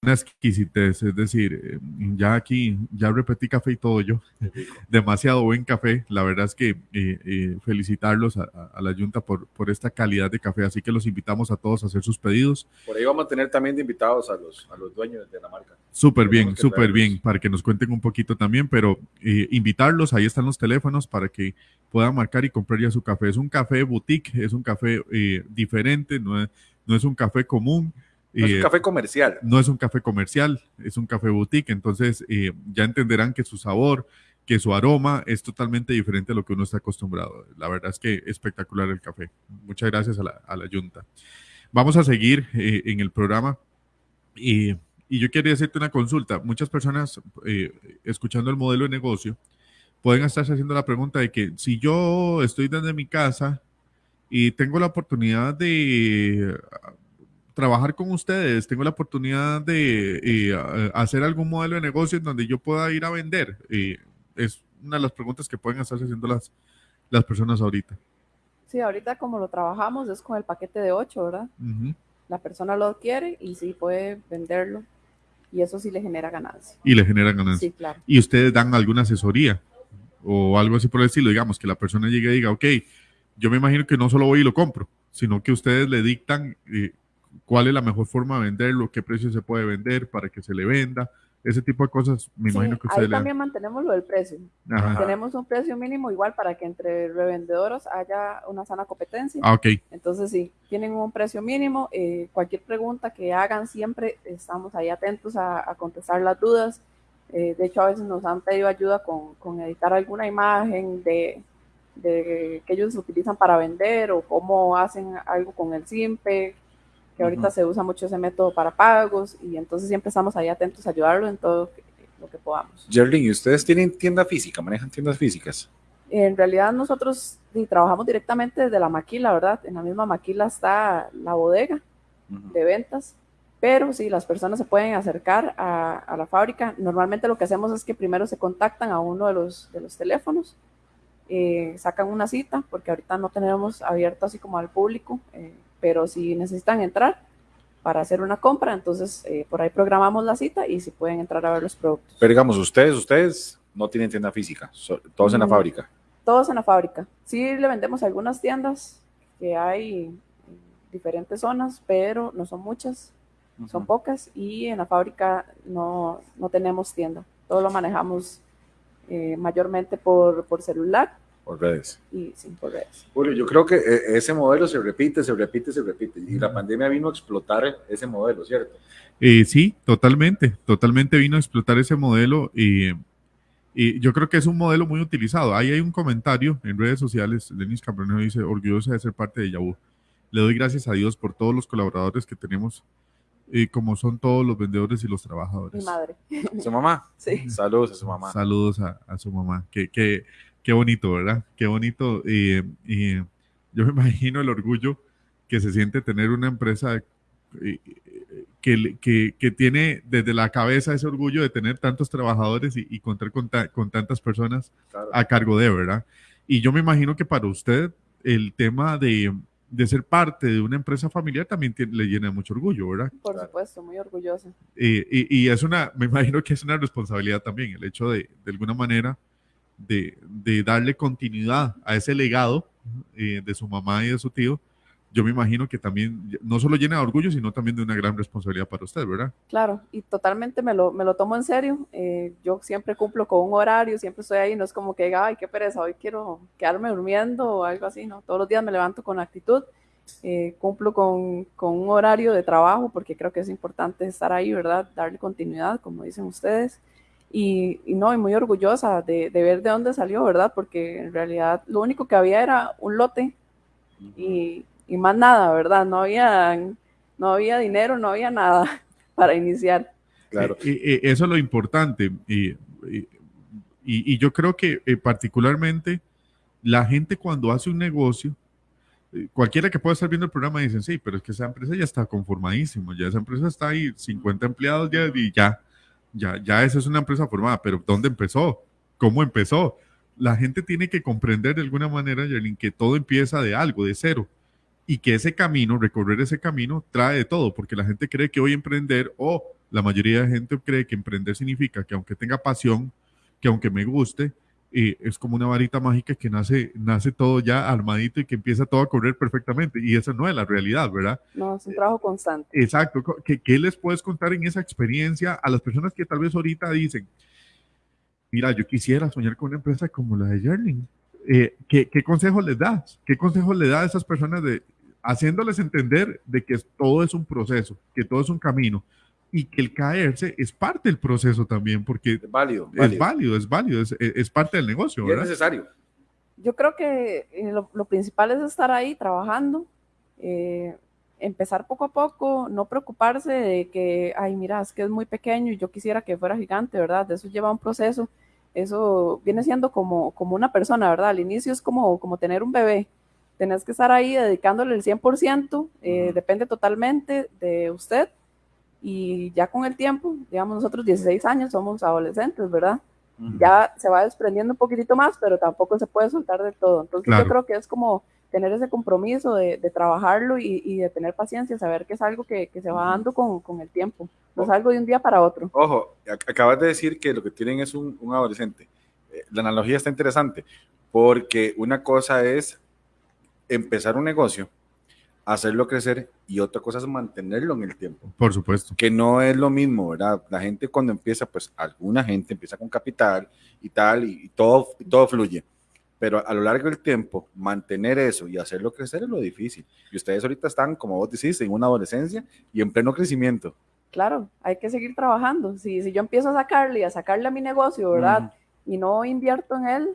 Speaker 1: Una exquisitez, es decir, eh, ya aquí, ya repetí café y todo yo, demasiado buen café, la verdad es que eh, eh, felicitarlos a, la Junta por, por esta calidad de café, así que los invitamos a todos a hacer sus pedidos.
Speaker 2: Por ahí vamos a tener también de invitados a los, a los dueños de la marca.
Speaker 1: Súper bien, súper bien, para que nos cuenten un poquito también, pero invitarlos, ahí están los teléfonos para que puedan marcar y comprar ya su café. Es un café boutique, es un café diferente, no es, no es un café común.
Speaker 2: No es un café comercial.
Speaker 1: No es un café comercial, es un café boutique. Entonces eh, ya entenderán que su sabor, que su aroma es totalmente diferente a lo que uno está acostumbrado. La verdad es que espectacular el café. Muchas gracias a la, a la Junta. Vamos a seguir eh, en el programa. y yo quería hacerte una consulta. Muchas personas eh, escuchando el modelo de negocio pueden estarse haciendo la pregunta de que si yo estoy desde mi casa y tengo la oportunidad de trabajar con ustedes, tengo la oportunidad de eh, hacer algún modelo de negocio en donde yo pueda ir a vender. es una de las preguntas que pueden estarse haciendo las, las personas ahorita.
Speaker 3: Sí, ahorita como lo trabajamos es con el paquete de 8, ¿verdad? La persona lo adquiere y sí puede venderlo y eso sí le genera ganancia.
Speaker 1: Y le genera ganancia.
Speaker 3: Sí, claro.
Speaker 1: Y ustedes dan alguna asesoría o algo así por el estilo, digamos, que la persona llegue y diga, ok, yo me imagino que no solo voy y lo compro, sino que ustedes le dictan eh, cuál es la mejor forma de venderlo, qué precio se puede vender para que se le venda, ese tipo de cosas, me imagino que ustedes
Speaker 3: ahí también mantenemos lo del precio. Tenemos un precio mínimo igual para que entre revendedores haya una sana competencia.
Speaker 1: Ah, ok.
Speaker 3: Entonces, sí, tienen un precio mínimo. Eh, cualquier pregunta que hagan siempre estamos ahí atentos a, contestar las dudas. Eh, de hecho, a veces nos han pedido ayuda con, con editar alguna imagen de, de que ellos utilizan para vender o cómo hacen algo con el SIMPE, que ahorita se usa mucho ese método para pagos y entonces siempre estamos ahí atentos a ayudarlo en todo lo que podamos.
Speaker 2: Jerlin, ¿y ustedes tienen tienda física? ¿Manejan tiendas físicas?
Speaker 3: En realidad nosotros trabajamos directamente desde la maquila, ¿verdad? En la misma maquila está la bodega de ventas, pero sí, las personas se pueden acercar a, la fábrica. Normalmente lo que hacemos es que primero se contactan a uno de los, de los teléfonos, eh, sacan una cita, porque ahorita no tenemos abierto así como al público, eh, pero si necesitan entrar para hacer una compra, entonces eh, por ahí programamos la cita y si pueden entrar a ver los productos.
Speaker 2: Pero digamos, ustedes, ustedes no tienen tienda física, todos en la fábrica.
Speaker 3: Todos en la fábrica. Sí le vendemos algunas tiendas que hay en diferentes zonas, pero no son muchas, son pocas y en la fábrica no, no tenemos tienda. Todo lo manejamos eh, mayormente por, por celular
Speaker 2: por redes.
Speaker 3: Y sí, por redes.
Speaker 2: Julio, yo creo que eh, ese modelo se repite, se repite, se repite. Y la pandemia vino a explotar ese modelo, ¿cierto?
Speaker 1: Eh, sí, totalmente, totalmente vino a explotar ese modelo y, y, yo creo que es un modelo muy utilizado. Ahí hay un comentario en redes sociales, Denis Cambronero dice, orgullosa de ser parte de Yahoo. Le doy gracias a Dios por todos los colaboradores que tenemos y como son todos los vendedores y los trabajadores.
Speaker 3: Mi madre.
Speaker 2: ¿Su mamá?
Speaker 3: Sí.
Speaker 2: Saludos a su mamá.
Speaker 1: Saludos a, a su mamá. Que, que qué bonito, ¿verdad? Qué bonito. Y, yo me imagino el orgullo que se siente tener una empresa eh, que, que, que, tiene desde la cabeza ese orgullo de tener tantos trabajadores y, contar con, con, tantas personas a cargo de, ¿verdad? Y yo me imagino que para usted el tema de, de ser parte de una empresa familiar también le llena mucho orgullo, ¿verdad?
Speaker 3: Por supuesto, muy orgullosa.
Speaker 1: Y, y, es una, me imagino que es una responsabilidad también, el hecho de, de alguna manera, de, de darle continuidad a ese legado eh, de su mamá y de su tío, yo me imagino que también no solo llena de orgullo, sino también de una gran responsabilidad para usted, ¿verdad?
Speaker 3: Claro, y totalmente me lo, me lo tomo en serio. Eh, yo siempre cumplo con un horario, siempre estoy ahí, no es como que diga, ay, qué pereza, hoy quiero quedarme durmiendo o algo así, ¿no? Todos los días me levanto con actitud, eh, cumplo con, con, un horario de trabajo, porque creo que es importante estar ahí, ¿verdad? Darle continuidad, como dicen ustedes. Y, no, y muy orgullosa de, ver de dónde salió, ¿verdad? Porque en realidad lo único que había era un lote y, más nada, ¿verdad? No había, no había dinero, no había nada para iniciar.
Speaker 1: Claro. Y, eso es lo importante. Y, y yo creo que eh, particularmente la gente cuando hace un negocio, eh, cualquiera que pueda estar viendo el programa dicen, sí, pero es que esa empresa ya está conformadísima, ya esa empresa está ahí, 50 empleados ya y ya ya, ya esa es una empresa formada, pero ¿dónde empezó? ¿Cómo empezó? La gente tiene que comprender de alguna manera, Yerlin, que todo empieza de algo, de cero, y que ese camino, recorrer ese camino, trae de todo, porque la gente cree que hoy emprender, o la mayoría de gente cree que emprender significa que aunque tenga pasión, que aunque me guste, es como una varita mágica que nace, nace todo ya armadito y que empieza todo a correr perfectamente. Y esa no es la realidad, ¿verdad?
Speaker 3: No, es un trabajo constante.
Speaker 1: Exacto. ¿Qué, qué les puedes contar en esa experiencia a las personas que tal vez ahorita dicen, mira, yo quisiera soñar con una empresa como la de Yerling? Eh, ¿qué, ¿Qué consejos les das? ¿Qué consejos le das a esas personas de haciéndoles entender de que todo es un proceso, que todo es un camino? Y que el caerse es parte del proceso también, porque
Speaker 2: es válido,
Speaker 1: es válido, es válido, es, parte del negocio.
Speaker 2: ¿verdad? es necesario.
Speaker 3: Yo creo que eh, lo, principal es estar ahí trabajando, eh, empezar poco a poco, no preocuparse de que, ay, mira, es que es muy pequeño y yo quisiera que fuera gigante, ¿verdad? Eso lleva un proceso, eso viene siendo como, como una persona, ¿verdad? Al inicio es como, como tener un bebé, tenés que estar ahí dedicándole el 100%, eh, depende totalmente de usted y ya con el tiempo, digamos nosotros 16 años somos adolescentes, ¿verdad? Ya se va desprendiendo un poquitito más, pero tampoco se puede soltar del todo. Entonces yo creo que es como tener ese compromiso de, de trabajarlo y, y, de tener paciencia, saber que es algo que, que se va dando con, con, el tiempo, no es algo de un día para otro.
Speaker 2: Ojo, acabas de decir que lo que tienen es un, un adolescente. Eh, la analogía está interesante, porque una cosa es empezar un negocio hacerlo crecer y otra cosa es mantenerlo en el tiempo.
Speaker 1: Por supuesto.
Speaker 2: Que no es lo mismo, ¿verdad? La gente cuando empieza, pues alguna gente empieza con capital y tal, y, todo, todo fluye. Pero a lo largo del tiempo, mantener eso y hacerlo crecer es lo difícil. Y ustedes ahorita están, como vos decís, en una adolescencia y en pleno crecimiento.
Speaker 3: Claro, hay que seguir trabajando. Si, si yo empiezo a sacarle y a sacarle a mi negocio, ¿verdad? Y no invierto en él,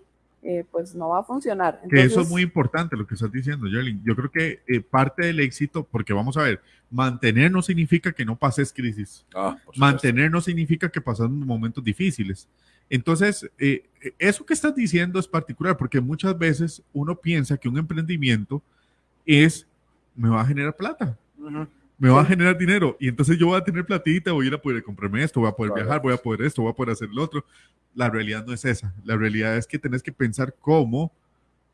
Speaker 3: eh, pues no va a funcionar.
Speaker 1: que eso es muy importante lo que estás diciendo, Yerlin. Yo creo que eh, parte del éxito, porque vamos a ver, mantener no significa que no pases crisis.
Speaker 2: Ah.
Speaker 1: Mantener no significa que pasan momentos difíciles. Entonces, eh, eso que estás diciendo es particular porque muchas veces uno piensa que un emprendimiento es, me va a generar plata,
Speaker 2: Ujú.
Speaker 1: Me va a generar dinero y entonces yo voy a tener platita, voy a ir a poder comprarme esto, voy a poder viajar, voy a poder esto, voy a poder hacer lo otro. La realidad no es esa. La realidad es que tenés que pensar como,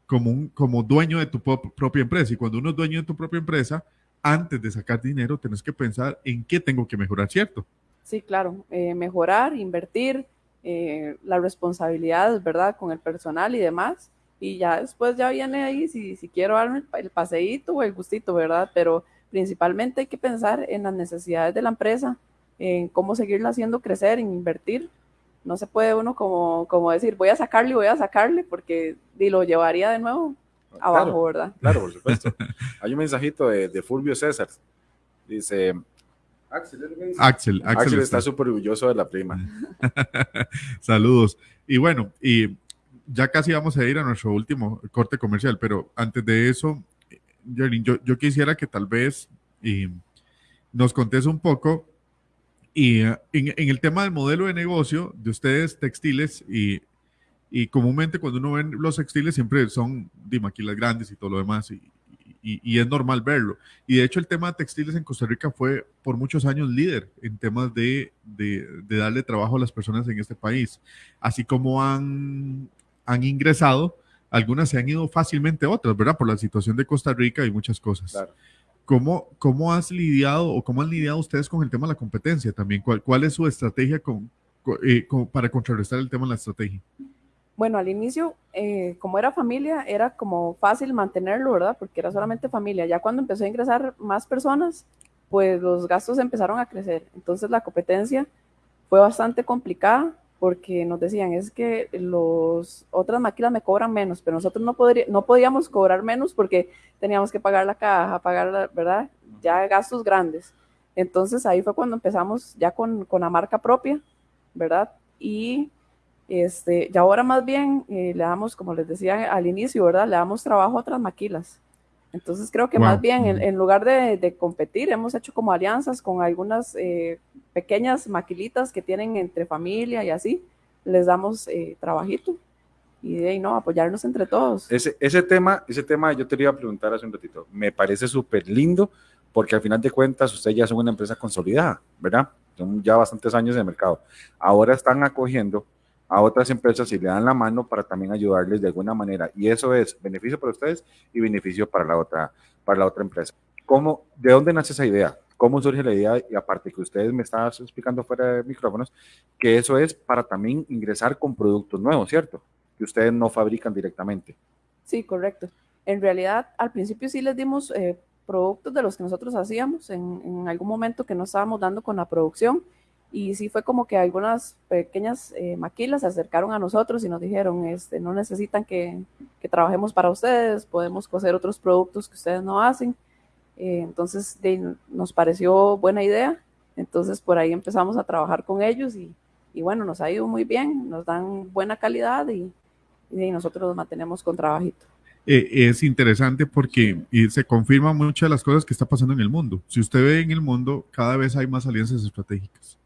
Speaker 1: como, un, como dueño de tu propia empresa. Y cuando uno es dueño de tu propia empresa, antes de sacar dinero, tenés que pensar en qué tengo que mejorar, ¿cierto?
Speaker 3: Sí, claro, eh, mejorar, invertir, eh, las responsabilidades, ¿verdad? Con el personal y demás. Y ya después ya viene ahí si, si quiero darme el paseíto o el gustito, ¿verdad? Pero principalmente hay que pensar en las necesidades de la empresa, en cómo seguirla haciendo crecer, en invertir. No se puede uno como, como decir, voy a sacarle, voy a sacarle, porque y lo llevaría de nuevo abajo,
Speaker 2: Claro,
Speaker 3: ¿verdad?
Speaker 2: claro, por supuesto. Hay un mensajito de, de Fulvio César. Dice, Axel.
Speaker 1: Axel, Axel,
Speaker 2: Axel
Speaker 1: está-
Speaker 2: está súper orgulloso de la prima.
Speaker 1: Saludos. Y bueno, y ya casi vamos a ir a nuestro último corte comercial, pero antes de eso, Yo, quisiera que tal vez y nos contes un poco y eh, en, el tema del modelo de negocio de ustedes textiles y, comúnmente cuando uno ve los textiles siempre son de maquilas grandes y todo lo demás y, es normal verlo. Y de hecho el tema de textiles en Costa Rica fue por muchos años líder en temas de, darle trabajo a las personas en este país. Así como han ingresado, algunas se han ido fácilmente otras, ¿verdad? Por la situación de Costa Rica y muchas cosas.
Speaker 2: Claro.
Speaker 1: ¿Cómo, ¿Cómo has lidiado o cómo han lidiado ustedes con el tema de la competencia también? ¿Cuál, cuál es su estrategia con, co- eh, con- para contrarrestar el tema de la estrategia?
Speaker 3: Bueno, al inicio, eh, como era familia, era como fácil mantenerlo, ¿verdad? Porque era solamente familia. Ya cuando empezó a ingresar más personas, pues los gastos empezaron a crecer. Entonces la competencia fue bastante complicada porque nos decían, es que los otras máquinas me cobran menos, pero nosotros no, podría, no podíamos cobrar menos porque teníamos que pagar la caja, pagar, la, ¿verdad? Ya gastos grandes. Entonces ahí fue cuando empezamos ya con, con la marca propia, ¿verdad? Y este, y ahora más bien eh, le damos, como les decía al inicio, ¿verdad? Le damos trabajo a otras maquilas. Entonces creo que
Speaker 1: Wow.
Speaker 3: más bien en,
Speaker 1: Ujú.
Speaker 3: en lugar de, de competir, hemos hecho como alianzas con algunas eh, pequeñas maquilitas que tienen entre familia y así. Les damos eh, trabajito y de ahí no, apoyarnos entre todos.
Speaker 2: Ese, ese, tema, ese tema yo te lo iba a preguntar hace un ratito. Me parece súper lindo porque al final de cuentas ustedes ya son una empresa consolidada, ¿verdad? Son ya bastantes años de mercado. Ahora están acogiendo a otras empresas y le dan la mano para también ayudarles de alguna manera. Y eso es beneficio para ustedes y beneficio para la otra, para la otra empresa. ¿Cómo, ¿De dónde nace esa idea? ¿Cómo surge la idea? Y aparte que ustedes me estaban explicando fuera de micrófonos, que eso es para también ingresar con productos nuevos, ¿cierto? Que ustedes no fabrican directamente.
Speaker 3: Sí, correcto. En realidad, al principio sí les dimos eh, productos de los que nosotros hacíamos en, en, algún momento que no estábamos dando con la producción. Y sí fue como que algunas pequeñas eh, maquilas se acercaron a nosotros y nos dijeron, este, no necesitan que, que trabajemos para ustedes, podemos coser otros productos que ustedes no hacen. Eh, entonces de, nos pareció buena idea. Entonces por ahí empezamos a trabajar con ellos y, y bueno, nos ha ido muy bien, nos dan buena calidad y, y nosotros nos mantenemos con trabajito.
Speaker 1: Eh, es interesante porque y se confirma muchas de las cosas que está pasando en el mundo. Si usted ve en el mundo, cada vez hay más alianzas estratégicas.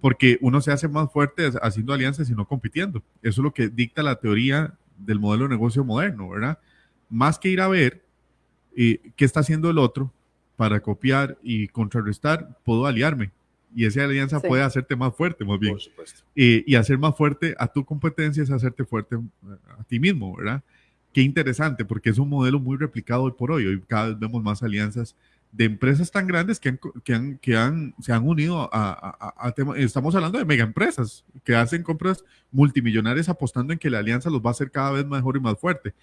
Speaker 1: Porque uno se hace más fuerte haciendo alianzas y no compitiendo. Eso es lo que dicta la teoría del modelo de negocio moderno, ¿verdad? Más que ir a ver eh, qué está haciendo el otro para copiar y contrarrestar, puedo aliarme. Y esa alianza sí. puede hacerte más fuerte, más bien.
Speaker 2: Por supuesto.
Speaker 1: Eh, y hacer más fuerte a tu competencia es hacerte fuerte a ti mismo, ¿verdad? Qué interesante, porque es un modelo muy replicado hoy por hoy. Hoy cada vez vemos más alianzas de empresas tan grandes que, han, que, han, que han, se han unido a, a, a tema, estamos hablando de mega empresas que hacen compras multimillonarias apostando en que la alianza los va a hacer cada vez mejor y más fuerte.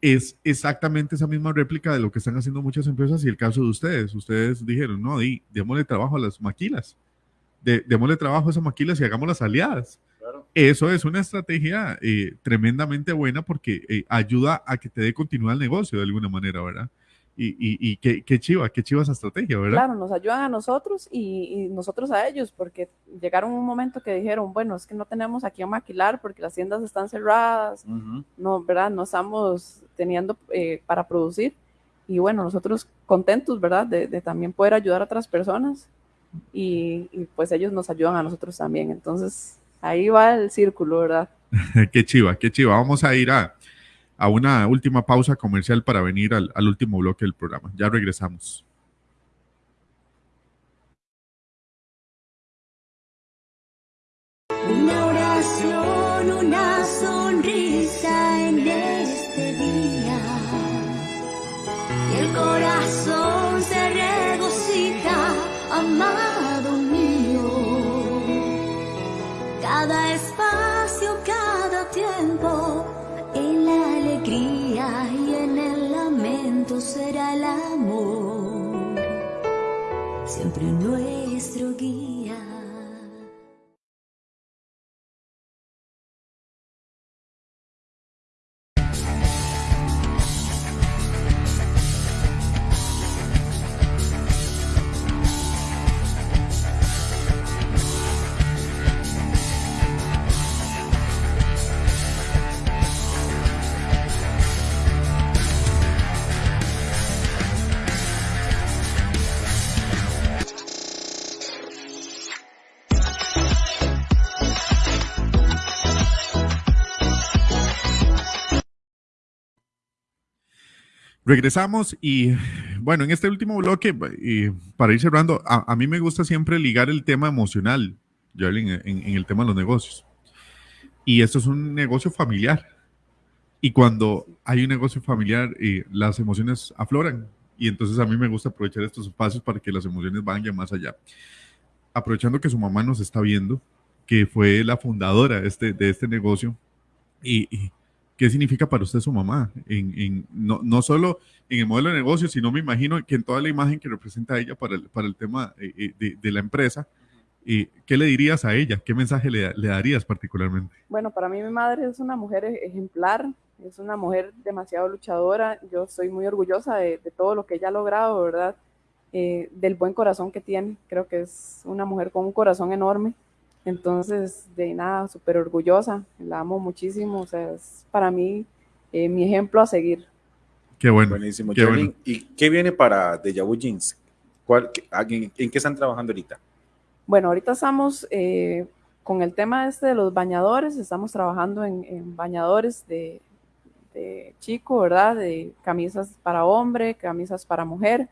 Speaker 1: Es exactamente esa misma réplica de lo que están haciendo muchas empresas y el caso de ustedes. Ustedes dijeron, no, di, démosle trabajo a las maquilas, de, démosle trabajo a esas maquilas y hagamos las aliadas.
Speaker 2: Claro.
Speaker 1: Eso es una estrategia eh, tremendamente buena porque eh, ayuda a que te dé continuidad al negocio de alguna manera, ¿verdad? Y, y, qué, qué, chiva, qué chiva esa estrategia, ¿verdad?
Speaker 3: Claro, nos ayudan a nosotros y, nosotros a ellos, porque llegaron un momento que dijeron, bueno, es que no tenemos aquí a maquilar porque las tiendas están cerradas, no, ¿verdad? No estamos teniendo eh, para producir. Y bueno, nosotros contentos, ¿verdad? De, de, también poder ayudar a otras personas y, pues ellos nos ayudan a nosotros también. Entonces, ahí va el círculo, ¿verdad?
Speaker 1: qué chiva, qué chiva. Vamos a ir a, a una última pausa comercial para venir al, último bloque del programa. Ya regresamos.
Speaker 4: El amor, siempre nuestro guía.
Speaker 1: Regresamos y bueno, en este último bloque, y para ir cerrando, a, mí me gusta siempre ligar el tema emocional, en, en, el tema de los negocios. Y esto es un negocio familiar. Y cuando hay un negocio familiar, eh, las emociones afloran. Y entonces a mí me gusta aprovechar estos espacios para que las emociones vayan más allá. Aprovechando que su mamá nos está viendo, que fue la fundadora de este, de este negocio, y ¿Qué significa para usted su mamá? En, no, no, solo en el modelo de negocio, sino me imagino que en toda la imagen que representa ella para el, para el tema eh, eh, de, de, la empresa. ¿Qué le dirías a ella? ¿Qué mensaje le, le, darías particularmente?
Speaker 3: Bueno, para mí mi madre es una mujer e, ejemplar, es una mujer demasiado luchadora. Yo estoy muy orgullosa de, de todo lo que ella ha logrado, ¿verdad? Eh, del buen corazón que tiene. Creo que es una mujer con un corazón enorme. Entonces, de nada, súper orgullosa, la amo muchísimo, o sea, es para mí eh, mi ejemplo a seguir.
Speaker 1: Qué bueno.
Speaker 2: Buenísimo. Qué ¿Y qué viene para Deja Vu Jeans? en, qué están trabajando ahorita?
Speaker 3: Bueno, ahorita estamos eh, con el tema este de los bañadores, estamos trabajando en, bañadores de, de, chico, ¿verdad? De camisas para hombre, camisas para mujer.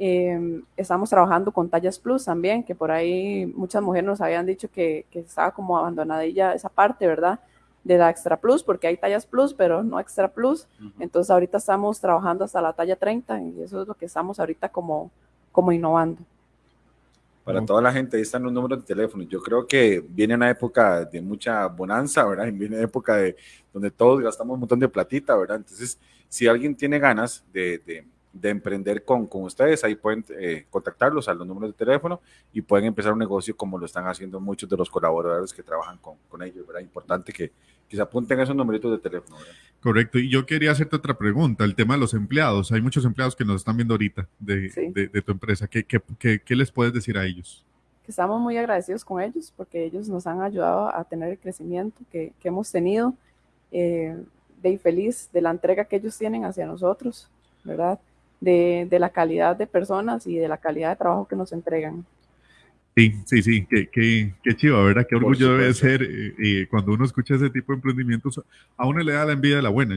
Speaker 3: Em, estamos trabajando con tallas plus también, que por ahí muchas mujeres nos habían dicho que, que estaba como abandonadilla esa parte, ¿verdad? De la extra plus, porque hay tallas plus, pero no extra plus. Entonces ahorita estamos trabajando hasta la talla 30 y eso es lo que estamos ahorita como, como innovando.
Speaker 2: Para toda la gente, ahí están los números de teléfono. Yo creo que viene una época de mucha bonanza, ¿verdad? Viene una época de donde todos gastamos un montón de platita, ¿verdad? Entonces, si alguien tiene ganas de de emprender con, con ustedes, ahí pueden eh, contactarlos a los números de teléfono y pueden empezar un negocio como lo están haciendo muchos de los colaboradores que trabajan con, con ellos, ¿verdad? Importante que, que se apunten a esos numeritos de teléfono,
Speaker 1: Correcto, y yo quería hacerte otra pregunta, el tema de los empleados. Hay muchos empleados que nos están viendo ahorita de, de, tu empresa. ¿Qué, ¿Qué, qué, les puedes decir a ellos?
Speaker 3: Que estamos muy agradecidos con ellos porque ellos nos han ayudado a tener el crecimiento que, que hemos tenido, eh, de feliz de la entrega que ellos tienen hacia nosotros, ¿verdad? De, de, la calidad de personas y de la calidad de trabajo que nos entregan.
Speaker 1: Sí, sí, sí, qué, qué, qué chido, ¿verdad? Qué orgullo debe ser eh, eh, cuando uno escucha ese tipo de emprendimientos. A uno le da la envidia de la buena,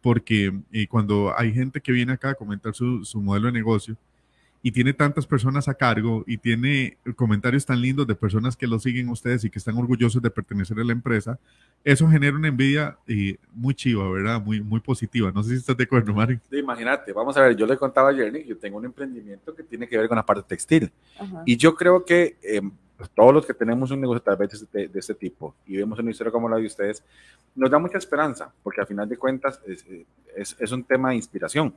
Speaker 1: porque eh, cuando hay gente que viene acá a comentar su, su modelo de negocio, y tiene tantas personas a cargo y tiene comentarios tan lindos de personas que lo siguen ustedes y que están orgullosos de pertenecer a la empresa, eso genera una envidia eh, muy chiva, ¿verdad? Muy, muy positiva. No sé si estás de acuerdo, Mari.
Speaker 2: imagínate, vamos a ver, yo le contaba a Jerry, yo tengo un emprendimiento que tiene que ver con la parte textil. Y yo creo que em, todos los que tenemos un negocio tal vez de, de, este tipo y vemos una historia como la de ustedes, nos da mucha esperanza, porque al final de cuentas es, es, es un tema de inspiración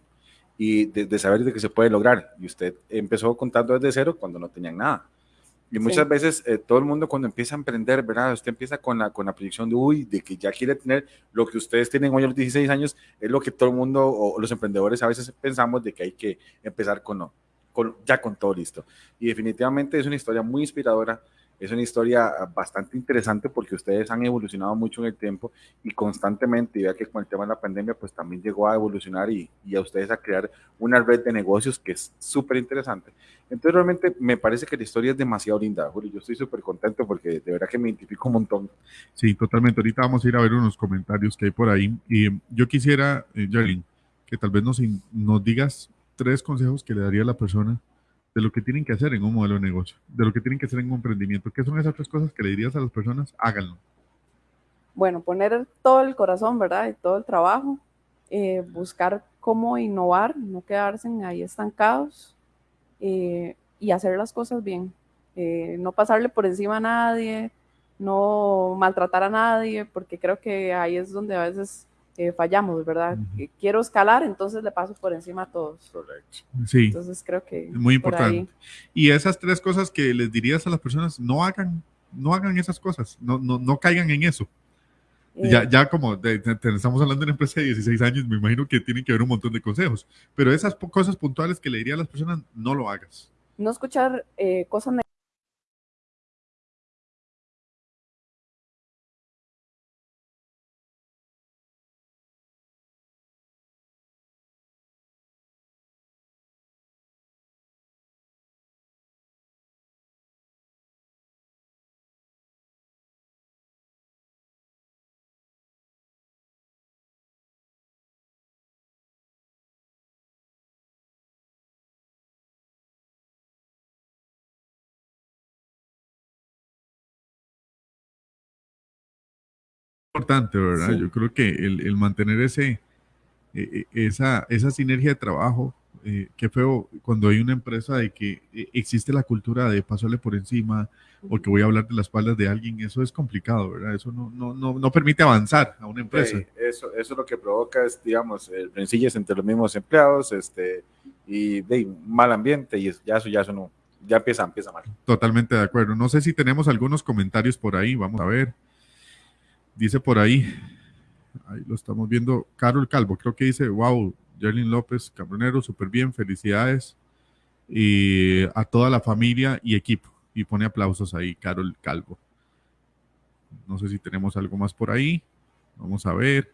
Speaker 2: y de, saber de que se puede lograr. Y usted empezó contando desde cero cuando no tenían nada. Y muchas veces eh, todo el mundo cuando empieza a emprender, ¿verdad? Usted empieza con la, con la proyección de, uy, de que ya quiere tener lo que ustedes tienen hoy a los 16 años, es lo que todo el mundo o los emprendedores a veces pensamos de que hay que empezar con, con ya con todo listo. Y definitivamente es una historia muy inspiradora es una historia ah, bastante interesante porque ustedes han evolucionado mucho en el tiempo y constantemente, ya que con el tema de la pandemia, pues también llegó a evolucionar y, y a ustedes a crear una red de negocios que es súper interesante. Entonces, realmente me parece que la historia es demasiado linda, Julio. Yo estoy súper contento porque de verdad que me identifico un montón.
Speaker 1: Sí, totalmente. Ahorita vamos a ir a ver unos comentarios que hay por ahí. Y yo quisiera, eh, que tal vez nos, nos digas tres consejos que le daría a la persona de lo que tienen que hacer en un modelo de negocio, de lo que tienen que hacer en un emprendimiento. ¿Qué son esas tres cosas que le dirías a las personas? Háganlo.
Speaker 3: Bueno, poner todo el corazón, ¿verdad? Y todo el trabajo, eh, buscar cómo innovar, no quedarse ahí estancados eh, y hacer las cosas bien. Eh, no pasarle por encima a nadie, no maltratar a nadie, porque creo que ahí es donde a veces eh, fallamos, ¿verdad? Quiero escalar, entonces le paso por encima a todos. Correcto.
Speaker 1: Sí.
Speaker 3: Entonces creo que...
Speaker 1: Muy importante. Y esas tres cosas que les dirías a las personas, no hagan, no hagan esas cosas, no, no, no caigan en eso. ya, eh. ya como estamos hablando de una empresa de 16 años, me imagino que tienen que haber un montón de consejos, pero esas cosas puntuales que le diría a las personas, no lo hagas.
Speaker 3: No escuchar eh, cosas
Speaker 1: importante, ¿verdad? Yo creo que el, mantener ese, e, e, esa, esa sinergia de trabajo, eh, qué feo cuando hay una empresa de que eh, existe la cultura de pasarle por encima o que voy a hablar de las espaldas de alguien, eso es complicado, ¿verdad? Eso no, no, no, no permite avanzar a una empresa.
Speaker 2: eso, eso lo que provoca es, digamos, rencillas entre los mismos empleados este, y de mal ambiente y ya eso, ya eso no, ya empieza, empieza mal.
Speaker 1: Totalmente de acuerdo. No sé si tenemos algunos comentarios por ahí, vamos a ver. Dice por ahí, ahí lo estamos viendo, Carol Calvo, creo que dice, wow, Jerlin López, Cabronero, súper bien, felicidades. Y a toda la familia y equipo. Y pone aplausos ahí, Carol Calvo. No sé si tenemos algo más por ahí. Vamos a ver.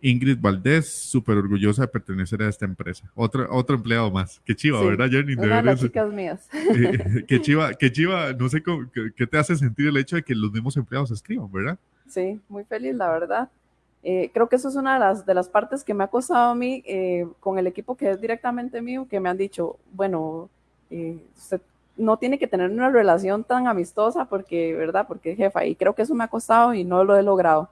Speaker 1: Ingrid Valdés, súper orgullosa de pertenecer a esta empresa. Otro, otro empleado más. Qué chiva, ¿verdad, Jenny?
Speaker 3: De las chicas mías.
Speaker 1: Eh, qué chiva, qué chiva. No sé qué, te hace sentir el hecho de que los mismos empleados escriban, ¿verdad?
Speaker 3: Sí, muy feliz, la verdad. Eh, creo que eso es una de las, de las partes que me ha costado a mí eh, con el equipo que es directamente mío, que me han dicho, bueno, usted no tiene que tener una relación tan amistosa porque, ¿verdad? Porque es jefa. Y creo que eso me ha costado y no lo he logrado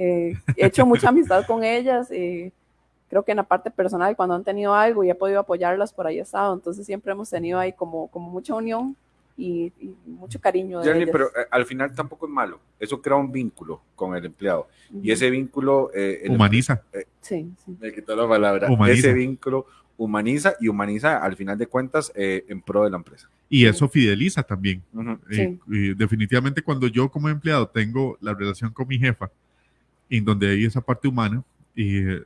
Speaker 3: he hecho mucha amistad con ellas. creo que en la parte personal, cuando han tenido algo y he podido apoyarlas, por ahí he estado. Entonces siempre hemos tenido ahí como, como mucha unión y, mucho cariño.
Speaker 2: De pero eh, al final tampoco es malo. Eso crea un vínculo con el empleado. Y ese vínculo...
Speaker 1: Eh, humaniza.
Speaker 3: Eh, sí, sí.
Speaker 2: Me quitó la palabra. Ese vínculo humaniza y humaniza al final de cuentas en pro de la empresa.
Speaker 1: Y eso fideliza también. definitivamente cuando yo como empleado tengo la relación con mi jefa, en donde hay esa parte humana, y eh,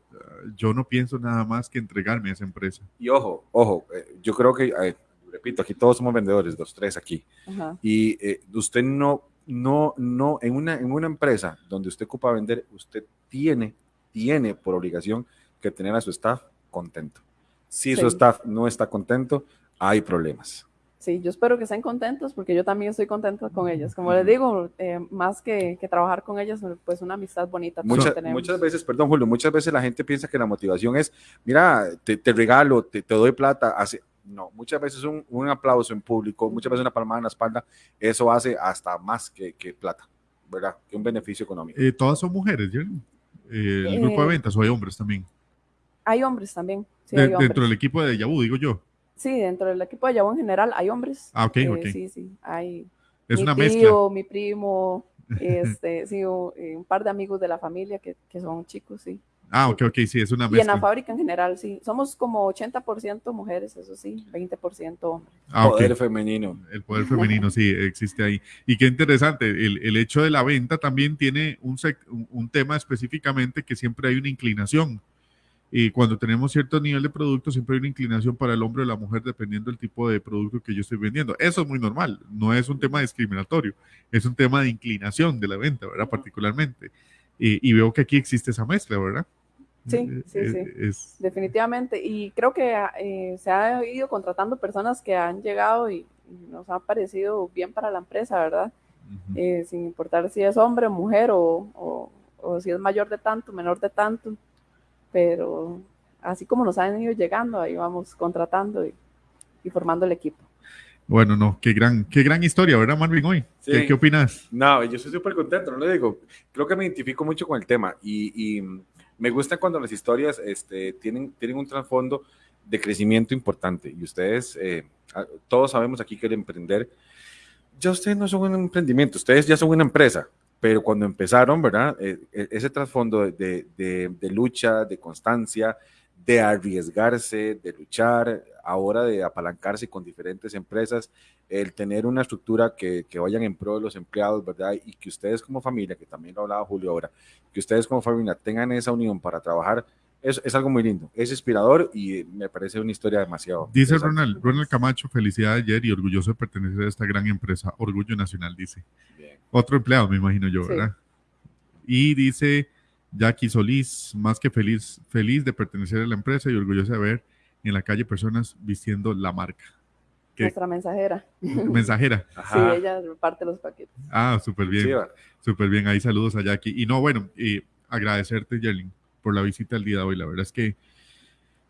Speaker 1: yo no pienso nada más que entregarme a esa empresa.
Speaker 2: Y ojo, ojo, eh, yo creo que, repito, aquí todos somos vendedores, los tres aquí, y eh, usted no, no, no, en una, en una empresa donde usted ocupa vender, usted tiene, tiene por obligación que tener a su staff contento. Si su staff no está contento, hay problemas
Speaker 3: sí, yo espero que estén contentos porque yo también estoy contenta con ellas. Como les digo, eh, más que, que, trabajar con ellas, pues una amistad bonita.
Speaker 2: muchas veces, perdón Julio, muchas veces la gente piensa que la motivación es, mira, te, te regalo, te, te, doy plata. Hace, no, muchas veces un, un, aplauso en público, muchas veces una palmada en la espalda, eso hace hasta más que, que plata, ¿verdad? Que un beneficio económico.
Speaker 1: Eh, ¿Todas son mujeres? Eh, ¿El grupo de ventas o hay hombres también?
Speaker 3: Hay hombres también.
Speaker 1: Sí, hay hombres. Dentro del equipo de Yahoo, digo yo.
Speaker 3: Sí, dentro del equipo de Yahoo en general hay hombres.
Speaker 1: Ah, ok,
Speaker 3: eh, Sí, sí, hay.
Speaker 1: Es
Speaker 3: mi
Speaker 1: una
Speaker 3: tío, Mi primo, este, sí, eh, un par de amigos de la familia que, que son chicos, sí.
Speaker 1: Ah, ok, ok, sí, es una
Speaker 3: Y en la
Speaker 1: mezcla.
Speaker 3: fábrica en general, sí. Somos como 80% mujeres, eso sí, 20% hombres.
Speaker 1: Ah, ok.
Speaker 2: Poder femenino.
Speaker 1: El poder femenino sí existe ahí. Y qué interesante, el, el hecho de la venta también tiene un, sec- un- un tema específicamente que siempre hay una inclinación. Y cuando tenemos cierto nivel de producto, siempre hay una inclinación para el hombre o la mujer dependiendo del tipo de producto que yo estoy vendiendo. Eso es muy normal, no es un tema discriminatorio, es un tema de inclinación de la venta, ¿verdad? Particularmente. Y, y veo que aquí existe esa mezcla, ¿verdad?
Speaker 3: Sí,
Speaker 1: Eh,
Speaker 3: sí,
Speaker 1: eh,
Speaker 3: sí.
Speaker 1: es-
Speaker 3: Definitivamente. Y creo que eh, se ha ido contratando personas que han llegado y, nos han parecido bien para la empresa, ¿verdad? Eh, sin importar si es hombre, mujer o, o- o si es mayor de tanto, menor de tanto. Pero así como nos han ido llegando, ahí vamos contratando y, y formando el equipo.
Speaker 1: Bueno, no, qué gran, qué gran historia, ¿verdad, Marvin, hoy?
Speaker 2: Sí.
Speaker 1: ¿Qué, qué opinas?
Speaker 2: No, yo estoy súper contento, no le digo. Creo que me identifico mucho con el tema y, y me gusta cuando las historias este, tienen, tienen un trasfondo de crecimiento importante. Y ustedes, eh, todos sabemos aquí que el emprender, ya ustedes no son un emprendimiento, ustedes ya son una empresa. Pero cuando empezaron, ¿verdad? Eh, eh, ese trasfondo de, de- de lucha, de constancia, de arriesgarse, de luchar, ahora de apalancarse con diferentes empresas, el tener una estructura que, que vayan en pro de los empleados, ¿verdad? Y que ustedes como familia, que también lo hablaba Julio ahora, que ustedes como familia tengan esa unión para trabajar, es, es algo muy lindo, es inspirador y me parece una historia demasiado.
Speaker 1: Dice. Ronald, Ronald Camacho, felicidades ayer y orgulloso de pertenecer a esta gran empresa, Orgullo Nacional, dice.
Speaker 2: Bien.
Speaker 1: Otro empleado, me imagino yo,
Speaker 3: Sí.
Speaker 1: ¿verdad? Y dice Jackie Solís, más que feliz, feliz de pertenecer a la empresa y orgulloso de ver en la calle personas vistiendo la marca. ¿Qué?
Speaker 3: Nuestra mensajera.
Speaker 1: Mensajera.
Speaker 3: Sí, ella reparte los paquetes.
Speaker 1: Ah, súper bien.
Speaker 2: Sí.
Speaker 1: Súper bien, ahí saludos a Jackie. Y no, bueno, y agradecerte, Yerlin, por la visita el día de hoy. La verdad es que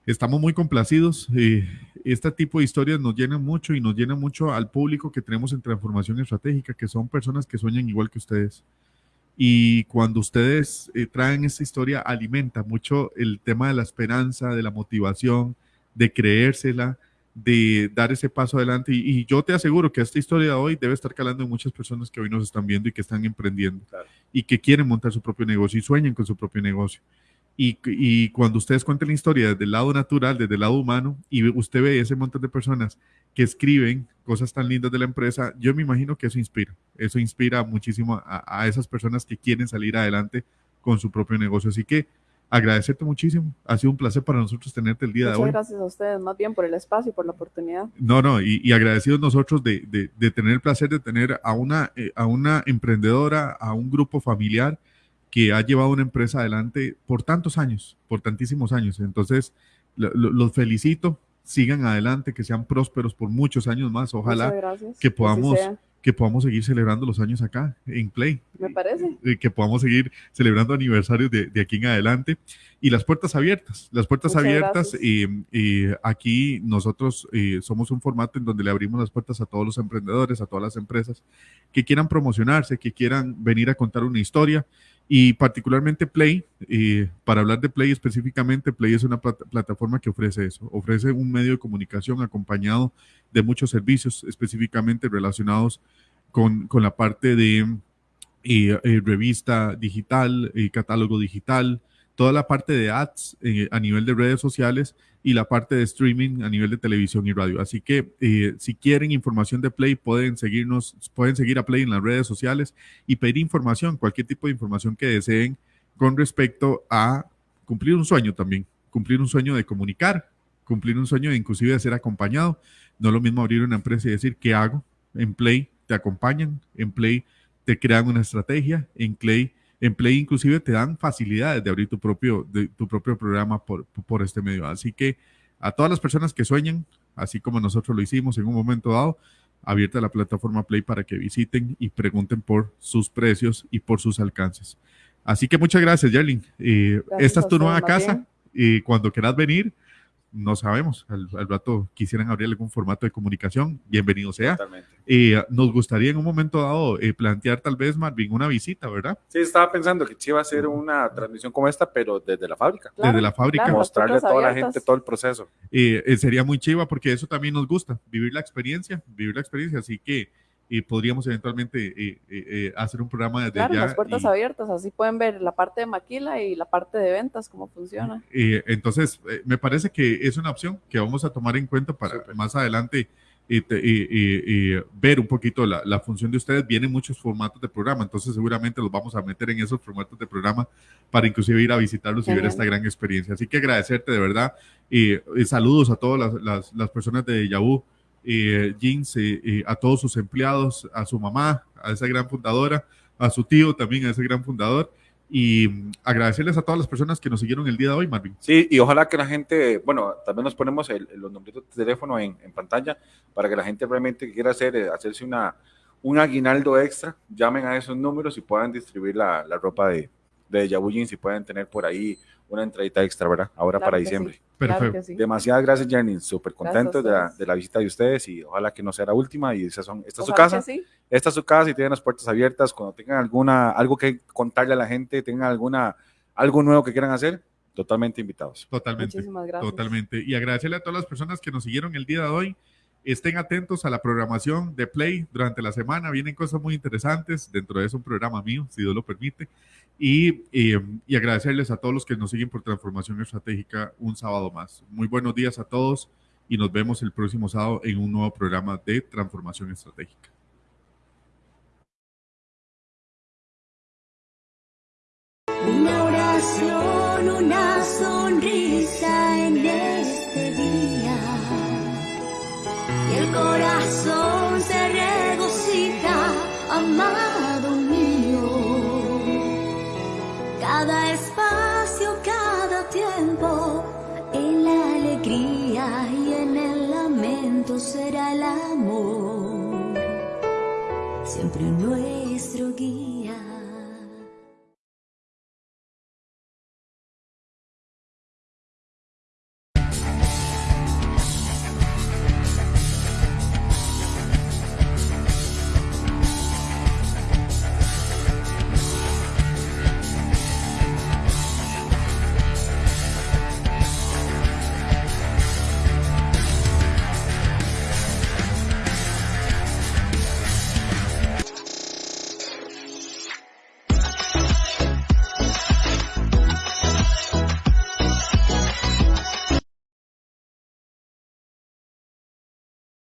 Speaker 1: estamos muy complacidos. eh, este tipo de historias nos llenan mucho y nos llenan mucho al público que tenemos en Transformación Estratégica, que son personas que sueñan igual que ustedes. Y cuando ustedes eh, traen esta historia, alimenta mucho el tema de la esperanza, de la motivación, de creérsela, de dar ese paso adelante. Y, y yo te aseguro que esta historia de hoy debe estar calando en muchas personas que hoy nos están viendo y que están emprendiendo
Speaker 2: Claro.
Speaker 1: y que quieren montar su propio negocio y sueñan con su propio negocio. Y, y cuando ustedes cuenten la historia desde el lado natural, desde el lado humano, y usted ve ese montón de personas que escriben cosas tan lindas de la empresa, yo me imagino que eso inspira. Eso inspira muchísimo a, a esas personas que quieren salir adelante con su propio negocio. Así que agradecerte muchísimo. Ha sido un placer para nosotros tenerte el día de
Speaker 3: Muchas
Speaker 1: hoy.
Speaker 3: gracias a ustedes, más bien por el espacio y por la oportunidad.
Speaker 1: No, no, y, y agradecidos nosotros de, de- de tener el placer de tener a una, eh, a una emprendedora, a un grupo familiar que ha llevado una empresa adelante por tantos años, por tantísimos años. Entonces, lo- lo- los felicito, sigan adelante, que sean prósperos por muchos años más. Ojalá que podamos- que podamos seguir celebrando los años acá en Play.
Speaker 3: Me parece.
Speaker 1: eh, que podamos seguir celebrando aniversarios de, de aquí en adelante. Y las puertas abiertas, las puertas
Speaker 3: Muchas
Speaker 1: abiertas y, y aquí nosotros eh, somos un formato en donde le abrimos las puertas a todos los emprendedores, a todas las empresas que quieran promocionarse, que quieran venir a contar una historia y particularmente Play, eh, para hablar de Play específicamente, Play es una plat- plataforma que ofrece eso, ofrece un medio de comunicación acompañado de muchos servicios específicamente relacionados con, con la parte de y, eh, revista digital, eh, catálogo digital, toda la parte de ads eh, a nivel de redes sociales y la parte de streaming a nivel de televisión y radio. Así que eh, si quieren información de Play, pueden seguirnos, pueden seguir a Play en las redes sociales y pedir información, cualquier tipo de información que deseen con respecto a cumplir un sueño también, cumplir un sueño de comunicar, cumplir un sueño de inclusive de ser acompañado. No es lo mismo abrir una empresa y decir, ¿qué hago? En Play te acompañan, en Play te crean una estrategia, en Play, en Play inclusive te dan facilidades de abrir tu propio, de, tu propio programa por, por este medio. Así que a todas las personas que sueñan, así como nosotros lo hicimos en un momento dado, abierta la plataforma Play para que visiten y pregunten por sus precios y por sus alcances. Así que muchas gracias, Yerlin. Eh, esta es tu nueva casa y cuando quieras venir, no sabemos, al, al rato quisieran abrir algún formato de comunicación, bienvenido sea.
Speaker 2: Totalmente.
Speaker 1: Eh, nos gustaría en un momento dado eh, plantear tal vez, Marvin, una visita, ¿verdad?
Speaker 2: Sí, estaba pensando que sí iba a ser una transmisión como esta, pero desde la fábrica.
Speaker 3: Claro,
Speaker 1: Desde la fábrica.
Speaker 3: claro,
Speaker 2: Mostrarle a toda la gente todo el proceso.
Speaker 1: Eh, eh, sería muy chiva porque eso también nos gusta, vivir la experiencia, vivir la experiencia. Así que y podríamos eventualmente eh, eh, eh, hacer un programa desde
Speaker 3: Claro,
Speaker 1: allá.
Speaker 3: las puertas
Speaker 1: y-
Speaker 3: abiertas, así pueden ver la parte de maquila y la parte de ventas, cómo funciona.
Speaker 1: Eh, entonces, eh, me parece que es una opción que vamos a tomar en cuenta para más adelante y, te- y- y- y ver un poquito la, la función de ustedes. Vienen muchos formatos de programa, entonces seguramente los vamos a meter en esos formatos de programa para inclusive ir a visitarlos y ver esta gran experiencia. Así que agradecerte de verdad y, saludos a todas las, las- las personas de Yahoo. eh, Jeans, a todos sus empleados, a su mamá, a esa gran fundadora, a su tío también, a ese gran fundador, y agradecerles a todas las personas que nos siguieron el día de hoy, Marvin.
Speaker 2: Sí, y ojalá que la gente, bueno, también nos ponemos el- los numeritos de teléfono en, en pantalla para que la gente realmente quiera hacer, eh, hacerse una, un aguinaldo extra, llamen a esos números y puedan distribuir la, la ropa de, de Yahoo Jeans y pueden tener por ahí una entradita extra, ¿verdad? Ahora
Speaker 3: Claro
Speaker 2: para diciembre.
Speaker 3: sí, claro
Speaker 1: Perfecto.
Speaker 3: que sí.
Speaker 2: Demasiadas gracias, Jenny. Súper contentos de la,
Speaker 3: ustedes.
Speaker 2: de la visita de ustedes y ojalá que no sea la última. Y esas son, esta es su casa.
Speaker 3: sí.
Speaker 2: Esta es su casa y tienen las puertas abiertas. Cuando tengan alguna, algo que contarle a la gente, tengan alguna, algo nuevo que quieran hacer, totalmente invitados.
Speaker 1: Totalmente.
Speaker 3: Muchísimas gracias.
Speaker 1: Totalmente. Y agradecerle a todas las personas que nos siguieron el día de hoy. Estén atentos a la programación de Play durante la semana. Vienen cosas muy interesantes. Dentro de eso, un programa mío, si Dios lo permite. Y, agradecerles a todos los que nos siguen por Transformación Estratégica un sábado más. Muy buenos días a todos y nos vemos el próximo sábado en un nuevo programa de Transformación Estratégica.
Speaker 4: Una oración, una sonrisa en este día. El corazón se regocija, amado y en el lamento será el amor. Siempre nuestro guía.